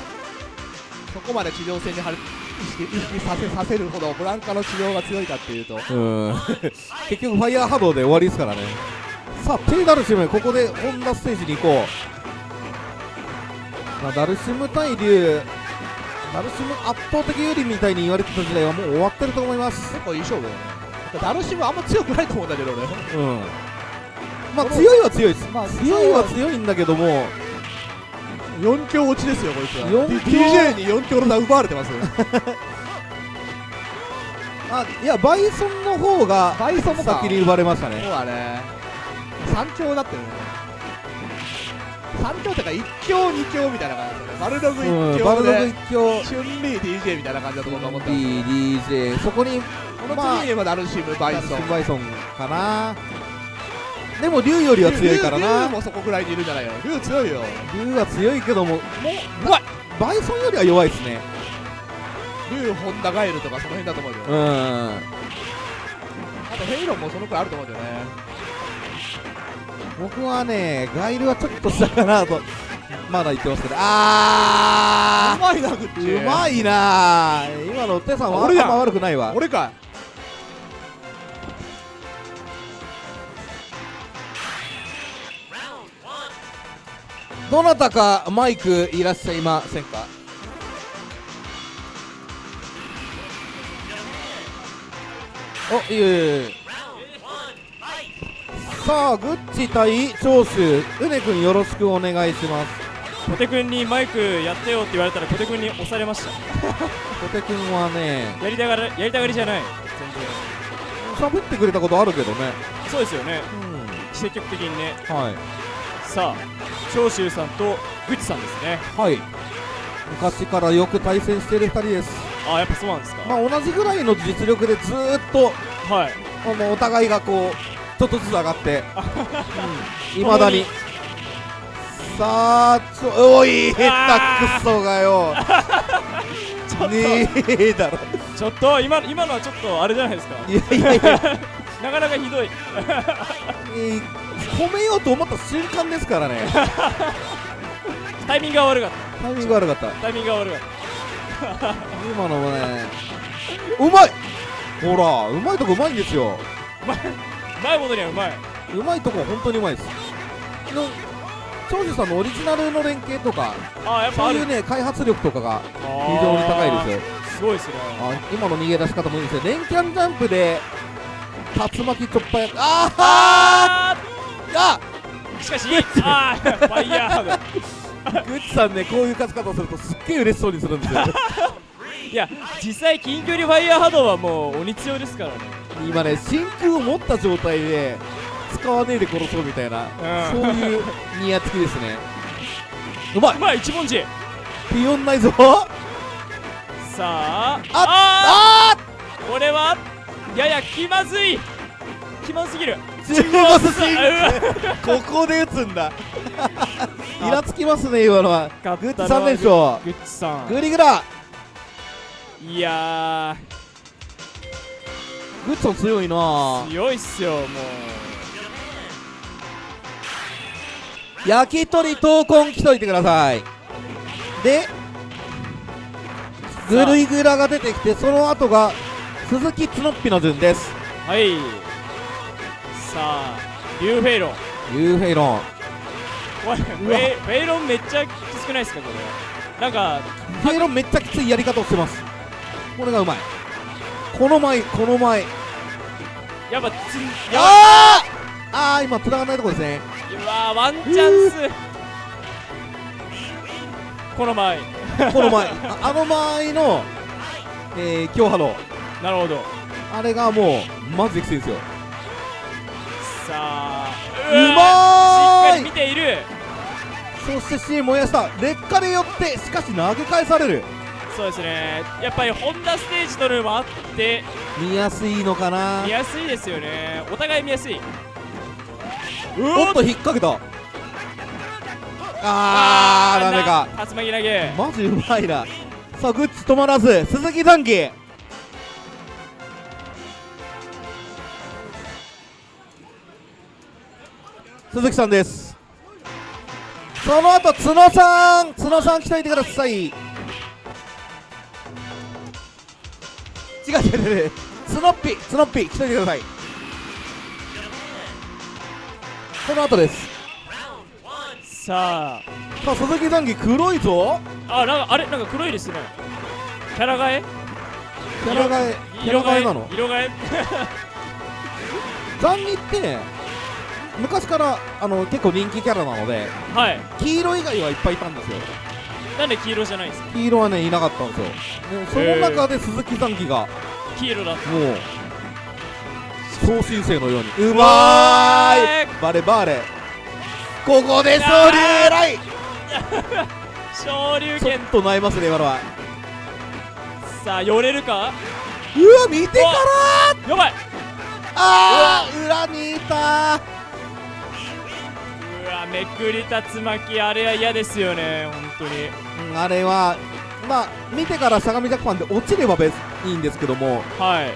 そこまで地上戦にはる意識させさせるほどブランカの地上が強いかっていうと。うん。結局ファイヤー波動で終わりですからね。さあテイダルシムここでホンダステージに行こう、まあ、ダルシム対竜ダルシム圧倒的有利みたいに言われてた時代はもう終わってると思います。結構いい勝負だよね。ダルシムあんま強くないと思うんだけど俺うん。まあ強いは強いです、まあ強いは強いんだけども4強落ちですよこいつは。DJ に4強の名奪われてます。よ あいやバイソンの方がバイソンもか。先に奪われましたね。そうだね3強だってるね。3強ってか1強2強みたいな感じだね。バルログうん1強バルログで一強。チュンリー DJ みたいな感じだと僕は思ってます。DJ そこにこの次にはダルシムバイソンバイソンかなでも竜よりは強いから竜なもそこぐらいにいるんじゃないよ竜強いよ。竜は強いけどももうバイソンよりは弱いですね。竜ホンダガエルとかその辺だと思うようん。あとヘイロンもそのくらいあると思うんだよね。僕はねガイルはちょっと下かなとまだ言ってますけど。あうまいなグッチ。ーうまいな今の手さんはあんま悪くないわ。俺かどなたかマイクいらっしゃいませんか？おいえさあグッチ対長州うねくんよろしくお願いします。小手君にマイクやってよって言われたら小手君に押されました。小手くんはねやりたがらやりたがりじゃない。全喋ってくれたことあるけどね。然そうですよね。う積極的にね。んはいさあ長州さんとグチさんですね。はい。昔からよく対戦している2人です。あやっぱそうなんですか、まあ同じぐらいの実力でずーっとはい。あのお互いがこうちょっとずつ上がって。い ま、未だに。さあちょおい下手くそがよ。ちょっと、ねえだろ。ちょっと今今のはちょっとあれじゃないですか。いやいやいや、なかなかひどい。えー褒めようと思った瞬間ですからね。タイミングが悪かっタイミング悪かった。たタイミングが悪かっ今のもねうまい！ほらうまいとこうまいんですよ。たうまいうまいことにはうまい。うまいとこは本当にうまいです。の長寿さんのオリジナルの連携とかあやっぱそういうね開発力とかが非非常に高いですよ。すごいですね。あ今の逃げ出し方もいいですよ連キャンジャンプで竜巻突破や。ああー！あー！しかしあーファイヤーだ。グッチさんねこういう勝ち方をするとすっげえ嬉しそうにするんですよ。いや実際近距離ファイヤー波動はもう鬼強ですからね。今ね真空を持った状態で使わねえで殺そうみたいな、うん。そういうニヤつきですね。うまい。うまい。一文字。ピオンないぞさあ。ああこれは？やや気まずい。気まずすぎる。中国スイあここで打つんだ。イラつきますね今のは。勝グッチ3ったのは連勝グッチさん。グリグラ。いやグッチさん強いな。ー強いっすよもう。焼き鳥闘魂来といてください。でグリグラが出てきてその後が鈴木つのっぴの順です。はい。さあリュウフェイロン。ユーフェイロン。これフェイロンめっちゃきつくないですかこれ。なんかフェイロンめっちゃきついやり方をしてます。これがうまい。この前この前。やっぱつやあーあー今繋がんないとこですね。うわーワンチャンス。この前。この前。ああの前のえー、京ハロなるほど。あれがもうマジできついんですよ。さあうまーい！しっかり見ている。そして C 燃やした。劣化でよってしかし投げ返される。そうですね。やっぱりホンダステージというのもあって見やすいのかな？見やすいですよね。お互い見やすい。おっと引っ掛けた。あーダメか。竜巻投げ。マジうまいな。さあグッチ止まらず。鈴木残機鈴木さんです。その後角さん。角さん来といてください。違う違う違う。違う角っぴ角っぴ来といてください。その後です。ささあ鈴木残機黒いぞ。ああなんかあれ？なんか黒いですね。キャラ替え？キャラ替えキャラ替えなの？色替え？残機って昔からあの結構人気キャラなのではい。黄色以外はいっぱいいたんですよ。なんで黄色じゃないんですか？黄色はねいなかったんですよ。でその中で鈴木残機がも黄色だう超新星のように。うまーい。バレバレ。ここで総流偉い昇竜拳。ちょっと悩ますね今のは。さあ寄れるか？うわ見てからやばい。あー裏にいたうわめくり竜巻あれは嫌ですよね本当に。うんあれはまあ見てからしゃがみジャックパンで落ちれば別いいんですけどもはい。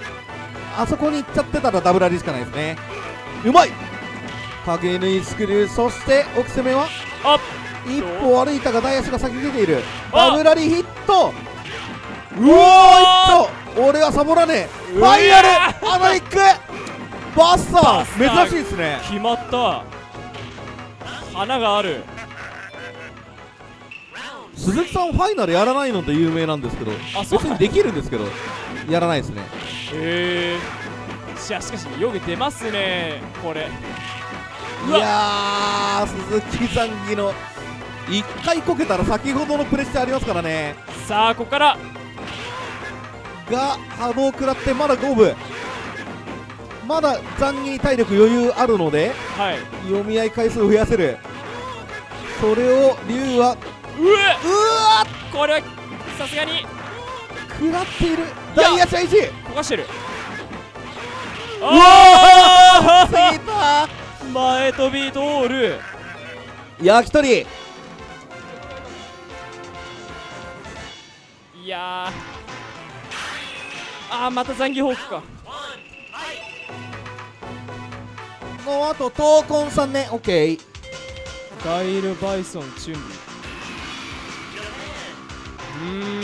あそこに行っちゃってたらダブラリしかないですね。うまい！影縫いスクリューそして奥攻めはあ一歩歩いたが大足が先に出ている。あダブラリヒット！うわー！いっと俺はサボらねえ。ファイナル！アナリックバスター！バスター！珍しいですね。決まった花がある。鈴木さんファイナルやらないのって有名なんですけどあそう。別にできるんですけどやらないですね。へえしかしよく出ますねこれ。いやー鈴木残機の一回こけたら先ほどのプレッシャーありますからね。さあここから。が波動食らってまだ五分まだ残機に体力余裕あるのではい。読み合い回数を増やせる。それを龍はうえうわ！これはさすがに。食らっている。大足一焦がしてる。うあ過ぎたあ前飛び通る。焼き鳥。いやー。あーまた残機フォークかのあと闘魂さんね。オッケーガイル・バイソン・チュン。リう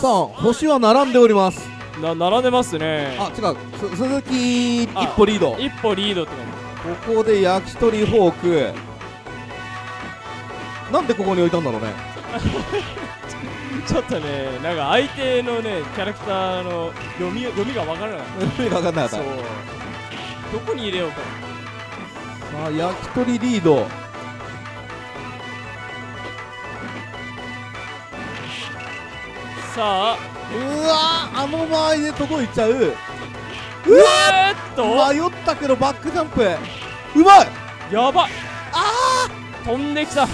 さあ星は並んでおります。な並んでますね。あ違う。す鈴木一あ歩リード。一歩リードって感ここで焼き鳥フォーク。なんでここに置いたんだろうね。じ ちょっとねなんか相手のねキャラクターの読み読みがわからない。意味が分かんなかったどこに入れようかさあ焼き鳥リード。さあ。うわあの周りで届いちゃう。うわえーっと。迷ったけどバックジャンプ。うまい。やば。いあー。飛んできた。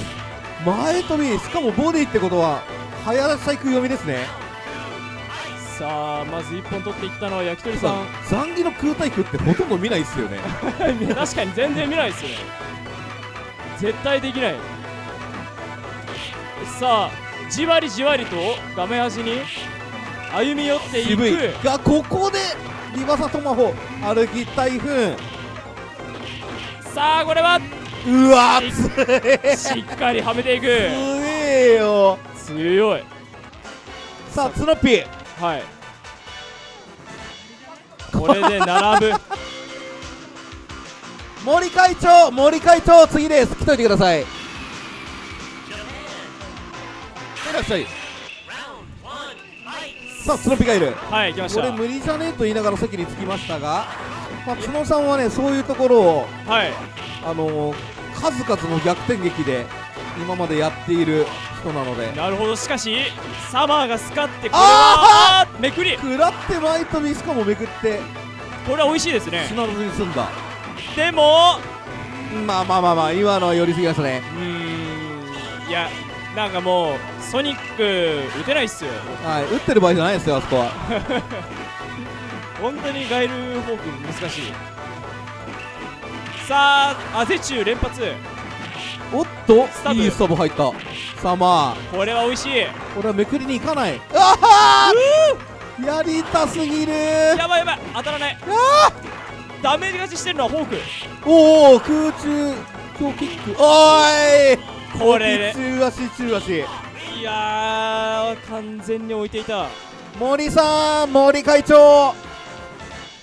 前飛びしかもボディってことは早サイク読みですねさあまず1本取っていったのは焼き鳥さん。残儀の空対空ってほとんど見ないっすよね。確かに全然見ないですよね。絶対できない。さあじわりじわりと画面端に歩み寄っていく。がここでリバサトマホ歩き台風さあこれは？うわつしっかりはめていく。強えよ。強い。さあツノッピーはい。これで並ぶ。森会長森会長次です。来といてください。いらっしゃい。さあツノピがいるはい来ました。これ無理じゃねえと言いながら席に着きましたが、まあ、角さんはねそういうところをはい。あのー数々の逆転劇で今までやっている人なので。なるほど。しかしサマーがスカってこれはめくり。食らって前飛びしかもめくって。これは美味しいですね。死なずに済んだ。でもまあまあまあまあ今のは寄りすぎましたね。うーん。いやなんかもうソニック打てないっすよ。はい打ってる場合じゃないですよあそこは。本当にガイルフォーク難しい。さあアゼチュー連発おっといいスタブ入った。さあまあこれは美味しい。これはめくりに行かない。ああやりたすぎる。やばいやばい。当たらない。ダメージ勝ちしてるのはフォーク。おお空中強キック。おーい。これ中足中足。いやー完全に置いていた。森さん森会長。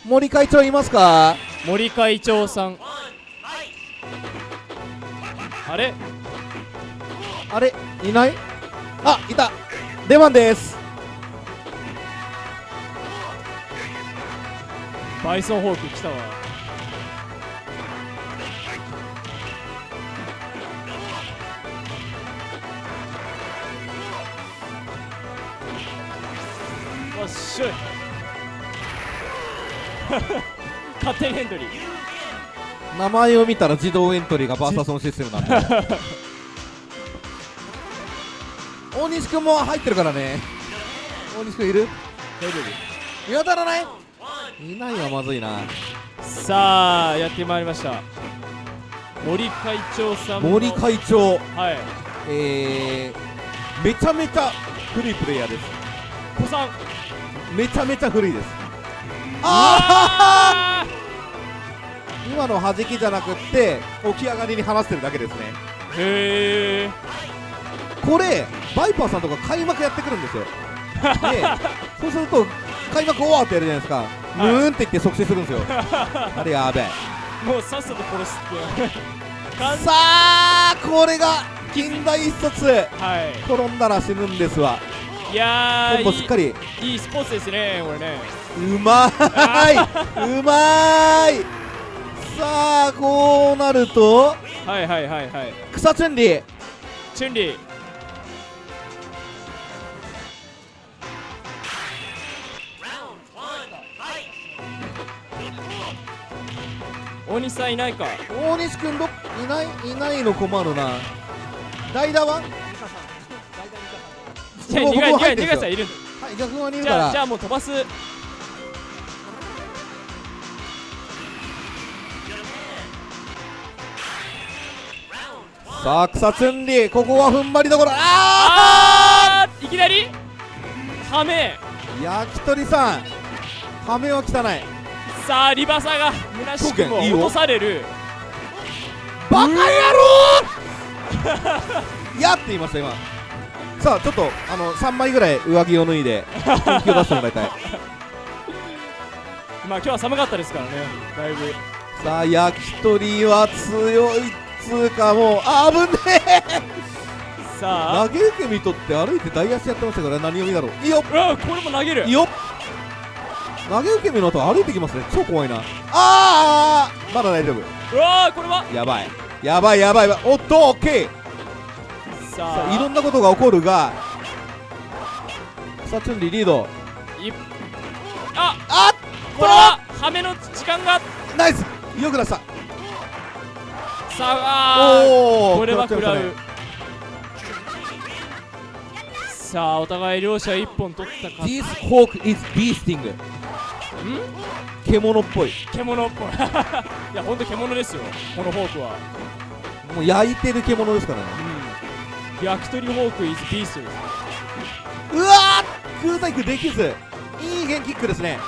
森会長いますか？森会長さんあれ？あれ？いない？あいた。出番です。バイソンフォーク来たわ。わっしょい。勝手にエントリー名前を見たら自動エントリーがバーサソンシステムなんで。大西君も入ってるからね。大西君いる？大丈見当たらない？い。ないはまずいな。夫さあやってまいりました。森会長さんも森会長。はい。えー、めちゃめちゃ古いプレイヤーです。子さん。めちゃめちゃ古いです。あああ今の弾きじゃなくって起き上がりに話してるだけですね。へえこれバイパーさんとか開幕やってくるんですよ。でそうすると開幕終わってやるじゃないですか、ムーンって言って即死するんですよ。あれやべえ。もうさっさと殺すって完さあこれが近代一冊。はい。転んだら死ぬんですわ。いやーコンボしっかり。いいいいスポーツですねこれね。うまーい。うまーいさあこうなるとはいはいはいはい。草チュンリーチュンリー大西さんいないか。大西君どっいないいないの困るな。代打は？じゃあ僕2回2回2僕入ってんすよ。回さんいはい逆側にいるじから。ゃあじゃあもう飛ばすさあ草チュンリーここは踏ん張りどころ。ああーいきなり？ハメー焼き鳥さん。羽目は汚い。さあリバサが虚しくも落とされる。バカ野郎！やって言いました今。さあちょっとあの3枚ぐらい上着を脱いで本気を出してもらいたい。まあ今日は寒かったですからねだいぶ。さあ焼き鳥は強いっつうかもうあぶねえ。さあ。投げ受け身取って歩いて大足やってましたから何読みだろう。いいよこれも投げる。いいよ投げ受け身の後歩いてきますね。超怖いな。あーまだ大丈夫。うわーこれは？やばい。やばいやばい。おっとオッケーさあいろんなことが起こるがさあチュンリーリード。いああこれはハメの時間が。ナイス。よく出したさあこれは食らう。ね。さあお互い両者1本取ったか。This hawk is beasting. 獣っぽい。獣っぽい。いやほんと獣ですよ。このフォークは。もう焼いてる獣ですからね。うん。焼き鳥フォーク is beast. うわー空対空できず。いいゲンキックですね。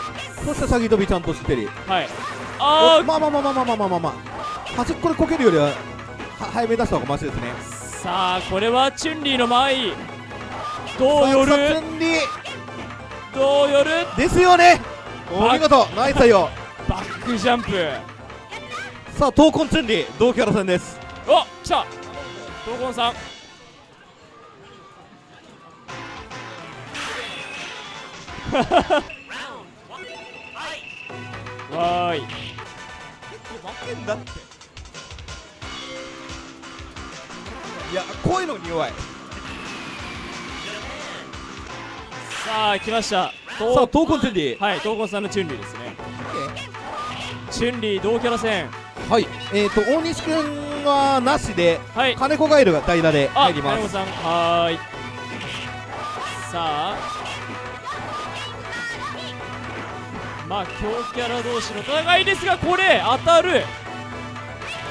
そして先飛びちゃんと知ってる。はい。あおまあまあまあまあまあまあまあまあまあ端っこでこけるよりはは早めに出した方がマシですね。ーさあこれはチュンリーの前。どうよる？さあさあチュンリーどうよるですよねおバ見事ナイス対応バックジャンプさあ闘魂チュンリー同キャラ戦ですお来た闘魂さんわーい負けんだっていやこういうのに弱い。さあ来ました。さあ闘闘魂チュンリーはい闘魂さんのチュンリーですね。チュンリー同キャラ戦。はい。えーと大西くんはなしではい。金子ガエルが代打であ入ります。金子さんはーい。さあ。まあ強キャラ同士の戦いですがこれ当たる。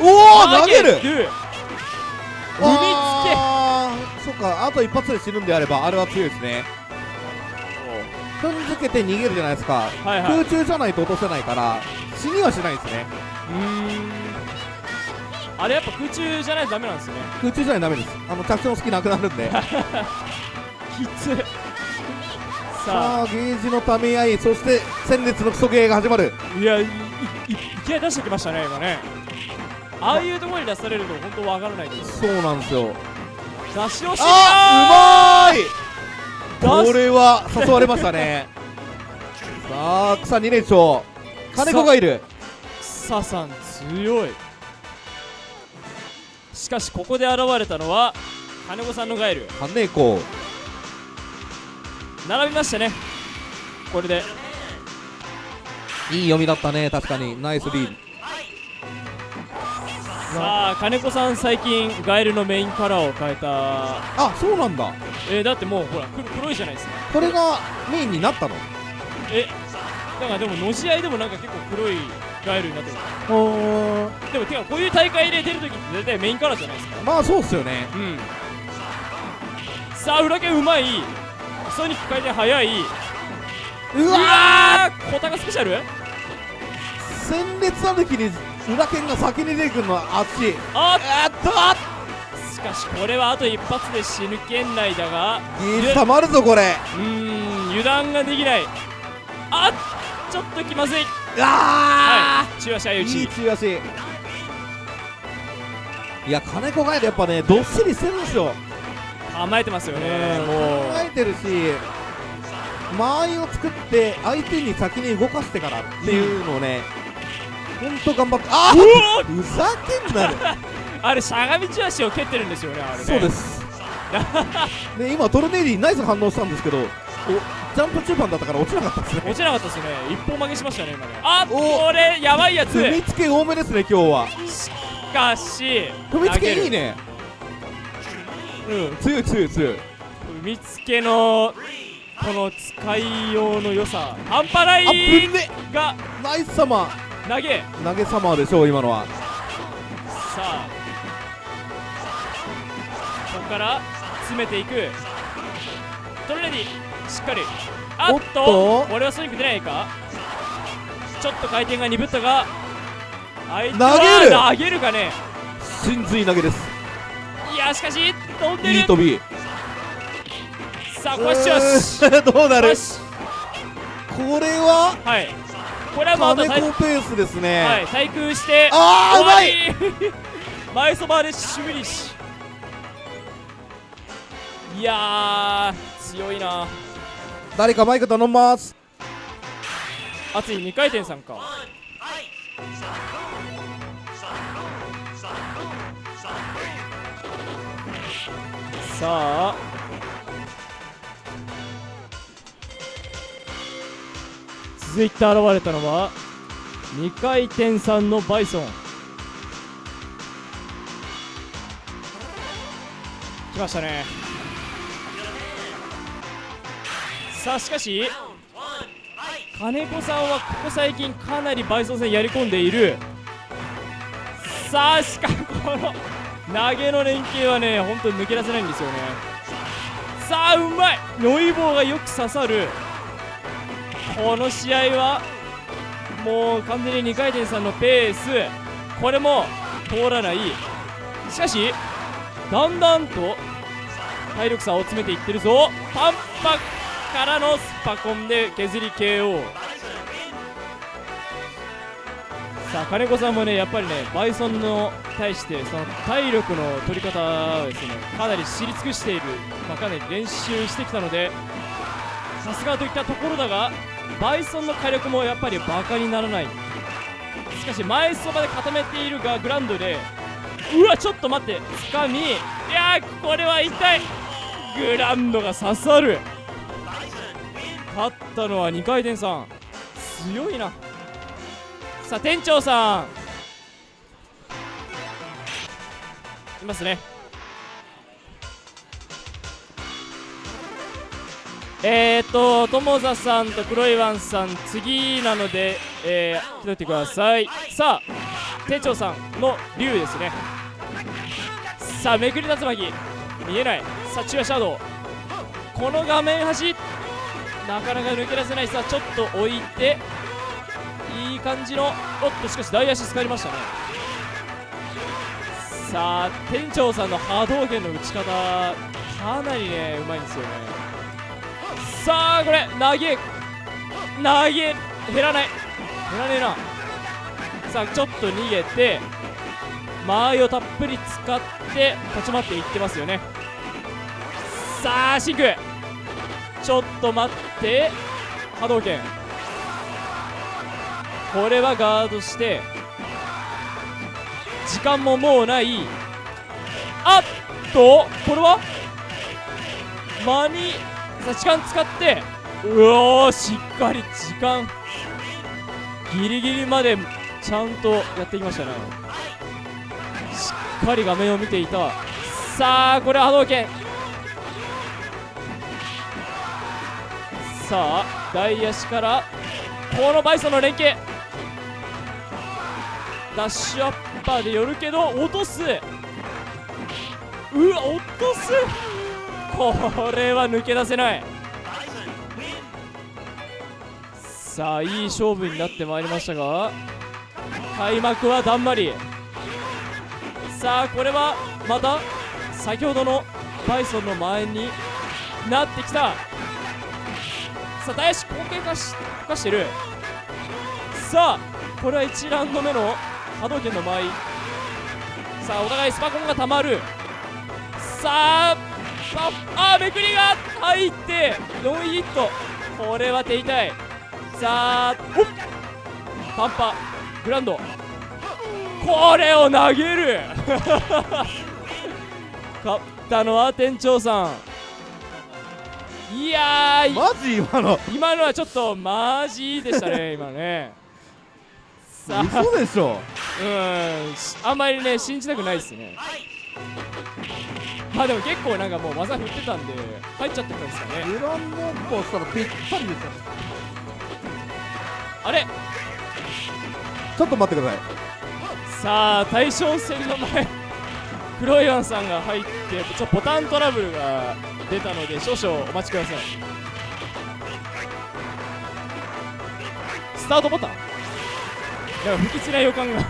おお投げるる踏あー。そっかあと一発で死ぬんであればあれは強いですね。踏んづけて逃げるじゃないですか、はいはい。空中じゃないと落とせないから死にはしないですね。うーん。あれやっぱ空中じゃないとダメなんですね。空中じゃないとダメです。あの着地の隙なくなるんで。きつささあゲージのため合いそして戦列のクソゲーが始まる。あいやいいいいきなり出してきましたね今ねああいうところに出されると本当わからないです。そうなんですよ。出し惜しいあうまい。これは誘われましたね。さあ草2連勝。金子がいる。サさん強い。しかしここで現れたのは金子さんのガエル。金子。並びましたね。これで。いい読みだったね確かに。ナイスリー。ドさあ金子さん最近ガエルのメインカラーを変えた。あそうなんだ。えー、だってもうほら黒黒いじゃないですか。これがメインになったの？えだからでものし合いでもなんか結構黒いガエルになってる。おでもてかこういう大会で出るときって大体メインカラーじゃないですか。まあそうっすよね。うん。さあ裏剣うまい。ソニック回転速い。ううわわー小高スペシャル？戦列歩きに裏剣が先に出てくるのは熱いああっ。としかしこれはあと一発で死ぬ圏内だがゲージ溜まるぞこれ。うーん油断ができない。あちょっと気まずい。あはい中足相打いいち中足。いや金子がやっぱねどっしりしてるんですよ。甘えてますよね。も考うえてるし間合いを作って相手に先に動かしてからっていうのをねほんと頑張ってあふざけんなよ。あれしゃがみ中足を蹴ってるんですよねあれね。そうです。ね今トルネーリーナイス反応したんですけどおジャンプ中盤だったから落ちなかったですね。落ちなかったですね。一本負けしましたね今ね。あおこれやばいやつ。踏みつけ多めですね今日は。しかし踏みつけいいね。ねうん強い強い強い。踏みつけのこの使いようの良さ。半端ないが。ナイスサマ投げ。ー投げサマーでしょう今のは。さあ。ここから詰めていく。トルネディしっかり。あっとと。これはソニック出ないか。ちょっと回転が鈍ったが相手投げる。は投げるかね。真髄投げです。いやしかし飛んでる。いい飛び。さあこしよしどうなる？これは？はいこれはもうあと金対子ペースですね、はい対空してあーうまいい。前そばでシュミリッシュ。いやー強いな。誰かマイク頼みます。熱い2回転さんかさあ続いて現れたのは2回転3のバイソン。来ましたね。さあしかし金子さんはここ最近かなりバイソン戦やり込んでいる。さあしかもこの投げの連携はね本当に抜け出せないんですよね。さあうまい。ノイボーがよく刺さる。この試合はもう完全に2回転さんのペース。これも通らない。しかしだんだんと体力差を詰めていってるぞ。パンパからのスパコンで削り KO さあ金子さんもねやっぱりねバイソンの対してその体力の取り方をですねかなり知り尽くしている、まあ、かなり練習してきたのでさすがといったところだがバイソンの火力もやっぱりバカにならない。しかし前そばで固めているがグランドでうわちょっと待ってつかみ。いやこれは痛い。グランドが刺さる。勝ったのは2回転さん強いな。さあ店長さん。いますね。えーと友座さんと黒岩さん次なのでえー、来といてください。さあ店長さんの竜ですね。さあめくり竜巻。見えない。さあ中央シャド。ウこの画面端。なかなか抜け出せない。さあちょっと置いて。いい感じの。おっとしかし大足使いましたね。さあ店長さんの波動拳の打ち方。かなりねうまいんですよね。さあこれ投げ投げ減らない。減らねえな。さあちょっと逃げて間合いをたっぷり使って立ち回っていってますよね。さあシンク。ちょっと待って。波動拳。これはガードして。時間ももうない。あっとこれは？間にさあ時間使ってうおーしっかり時間。ギリギリまでちゃんとやってきましたね。しっかり画面を見ていた。さあこれは波動拳。さあ大足からこのバイソンの連携ダッシュアッパーで寄るけど落とす。うわ落とす。これは抜け出せない。さあいい勝負になってまいりましたが開幕はだんまり。さあこれはまた先ほどのバイソンの前になってきた。さあ大足後継化し化してる。さあこれは1ラウンド目の波動拳の間合い。さあお互いスパコンがたまる。さあああめくりが入ってノーヒット。これは手痛い。さあおっパンパグランド。これを投げる。勝ったのは店長さん。いやーマジ今の。今のはちょっとマジでしたね 今ね。さあ。嘘でしょ。うん。しあんまりね信じたくないですねまあでも結構なんかもう技振ってたんで入っちゃってたんですかね。グランドッポしたらぴったりですよ。あれ。ちょっと待ってください。さあ大将戦の前。黒岩さんが入ってちょっとボタントラブルが出たので少々お待ちください。スタートボタン。なんか不吉な予感が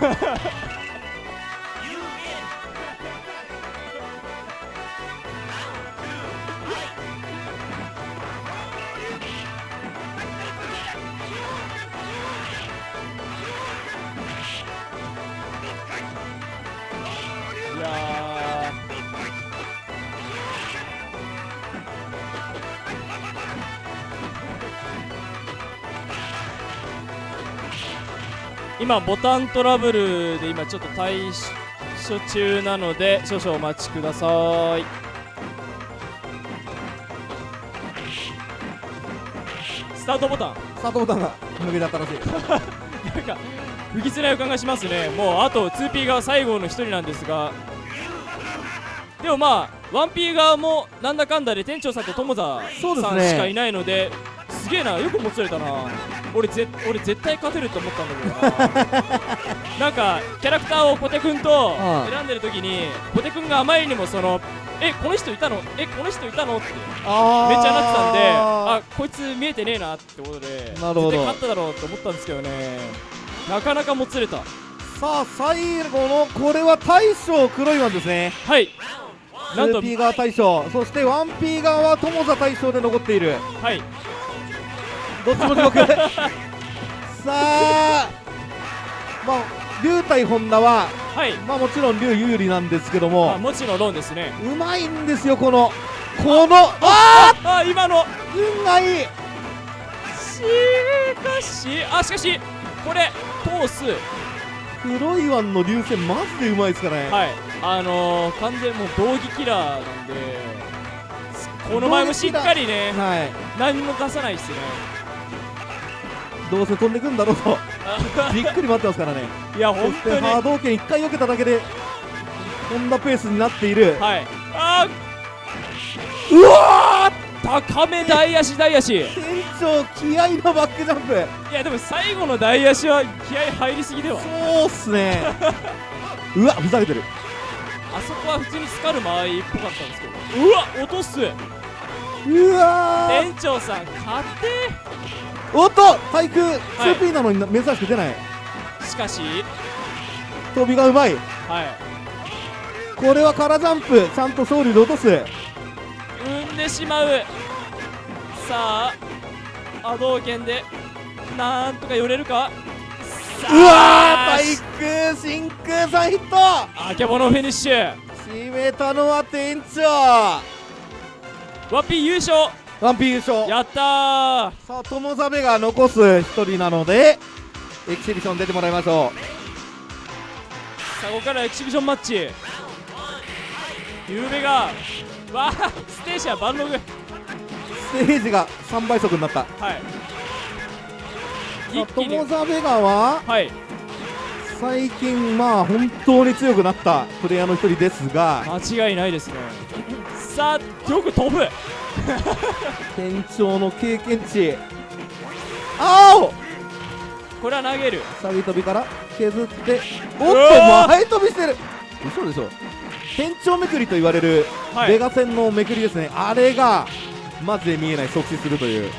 今ボタントラブルで今ちょっと対処中なので少々お待ちください。スタートボタン。スタートボタンが抜けちゃったらしい。なんか不吉な予感がしますね。もうあと 2P が最後の1人なんですが。でもまあ 1P 側もなんだかんだで店長さんと友田そうですねさんしかいないのですげえな。よく持ちれたな俺ぜ俺絶対勝てると思ったんだけどな。なんかキャラクターをポテくんとうん。選んでる時にポテくんがあまりにもそのえこの人いたの？えこの人いたの？ってあめっちゃなってたんでああこいつ見えてねえなってことでなるほど。絶対勝っただろうって思ったんですけどね。なかなかもつれた。さあ最後のこれは大将黒いワンですね。はい。なんと 2P 側大将。そして 1P 側は友座大将で残っている。はいどっちも地獄。さあまあ龍対本田ははい。まあもちろん龍有利なんですけどまあももちろんロンですね。うまいんですよこのこのああ今の。あ運がいい。しかしあしかしこれ通す。黒いワンの流線マジでうまいですからね、はい。あのー、完全もう道義キラーなんでこの前もしっかりねはい。何も出さないっすねどうせ飛んでくんだろうと。じっくり待ってますからね。いやそして本当に。波動拳1回避けただけで飛んだペースになっている。はい。あうわー高め大足大足。店長気合のバックジャンプ。やでも最後の大足は気合入りすぎではそうっすね。うわふざけてる。あそこは普通にスカル間合いっぽかったんですけど。うわ落とす。うわー。店長さん勝ておっと対空 2P なのに珍しく出ない。しかし。飛びがうまい。はい。これは空ジャンプちゃんと勝利で落とす。産んでしまう。さあ波動拳でなんとか寄れるか。さうわーあ対空真空さんヒット。あけぼのフィニッシュ。締めたのは店長。ワッピー優勝ワンピー優勝やったー。さあ友ザベが残す一人なのでエキシビション出てもらいましょさあここからエキシビションマッチ。ゆうべがわあステーシアバンロステージが3倍速になった。はい。友ザベガははい。最近まあ本当に強くなったプレイヤーの一人ですが。間違いないですね。さあよく飛ぶ店長の経験値。青これは投げる。下げ飛びから削っておっと前飛びしてる。嘘でしょ。店長めくりと言われるはい。ベガ戦のめくりですね、あれがマジで見えない即死するという。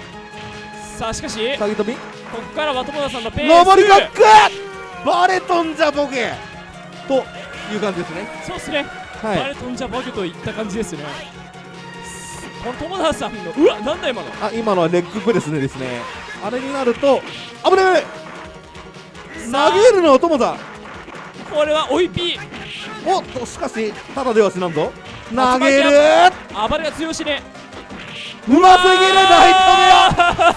さあしかし下げ飛び。ここからは友田さんのペース。上りバック!バレとんじゃボケ!という感じですね。そうっすね、はい。バレトンジャバグといった感じですねこの友田さんのうわなんだ今の。あ今のはレッグプレスでですね。あれになると危ねえ！さあ。投げるのは友田。これは追いピおっとしかしただでは死なんぞ。あ投げる！ー暴れが強しね。うますぎる大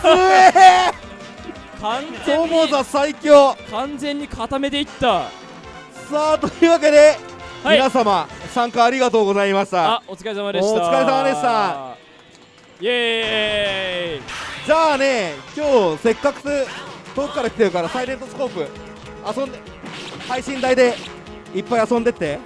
富よすえ。完全に友田最強。完全に固めていった。さあというわけで、はい。皆様参加ありがとうございました。あお疲れ様でした。お疲れ様でした。イエーイ。じゃあね今日せっかく遠くから来てるからサイレントスコープ遊んで配信台でいっぱい遊んでって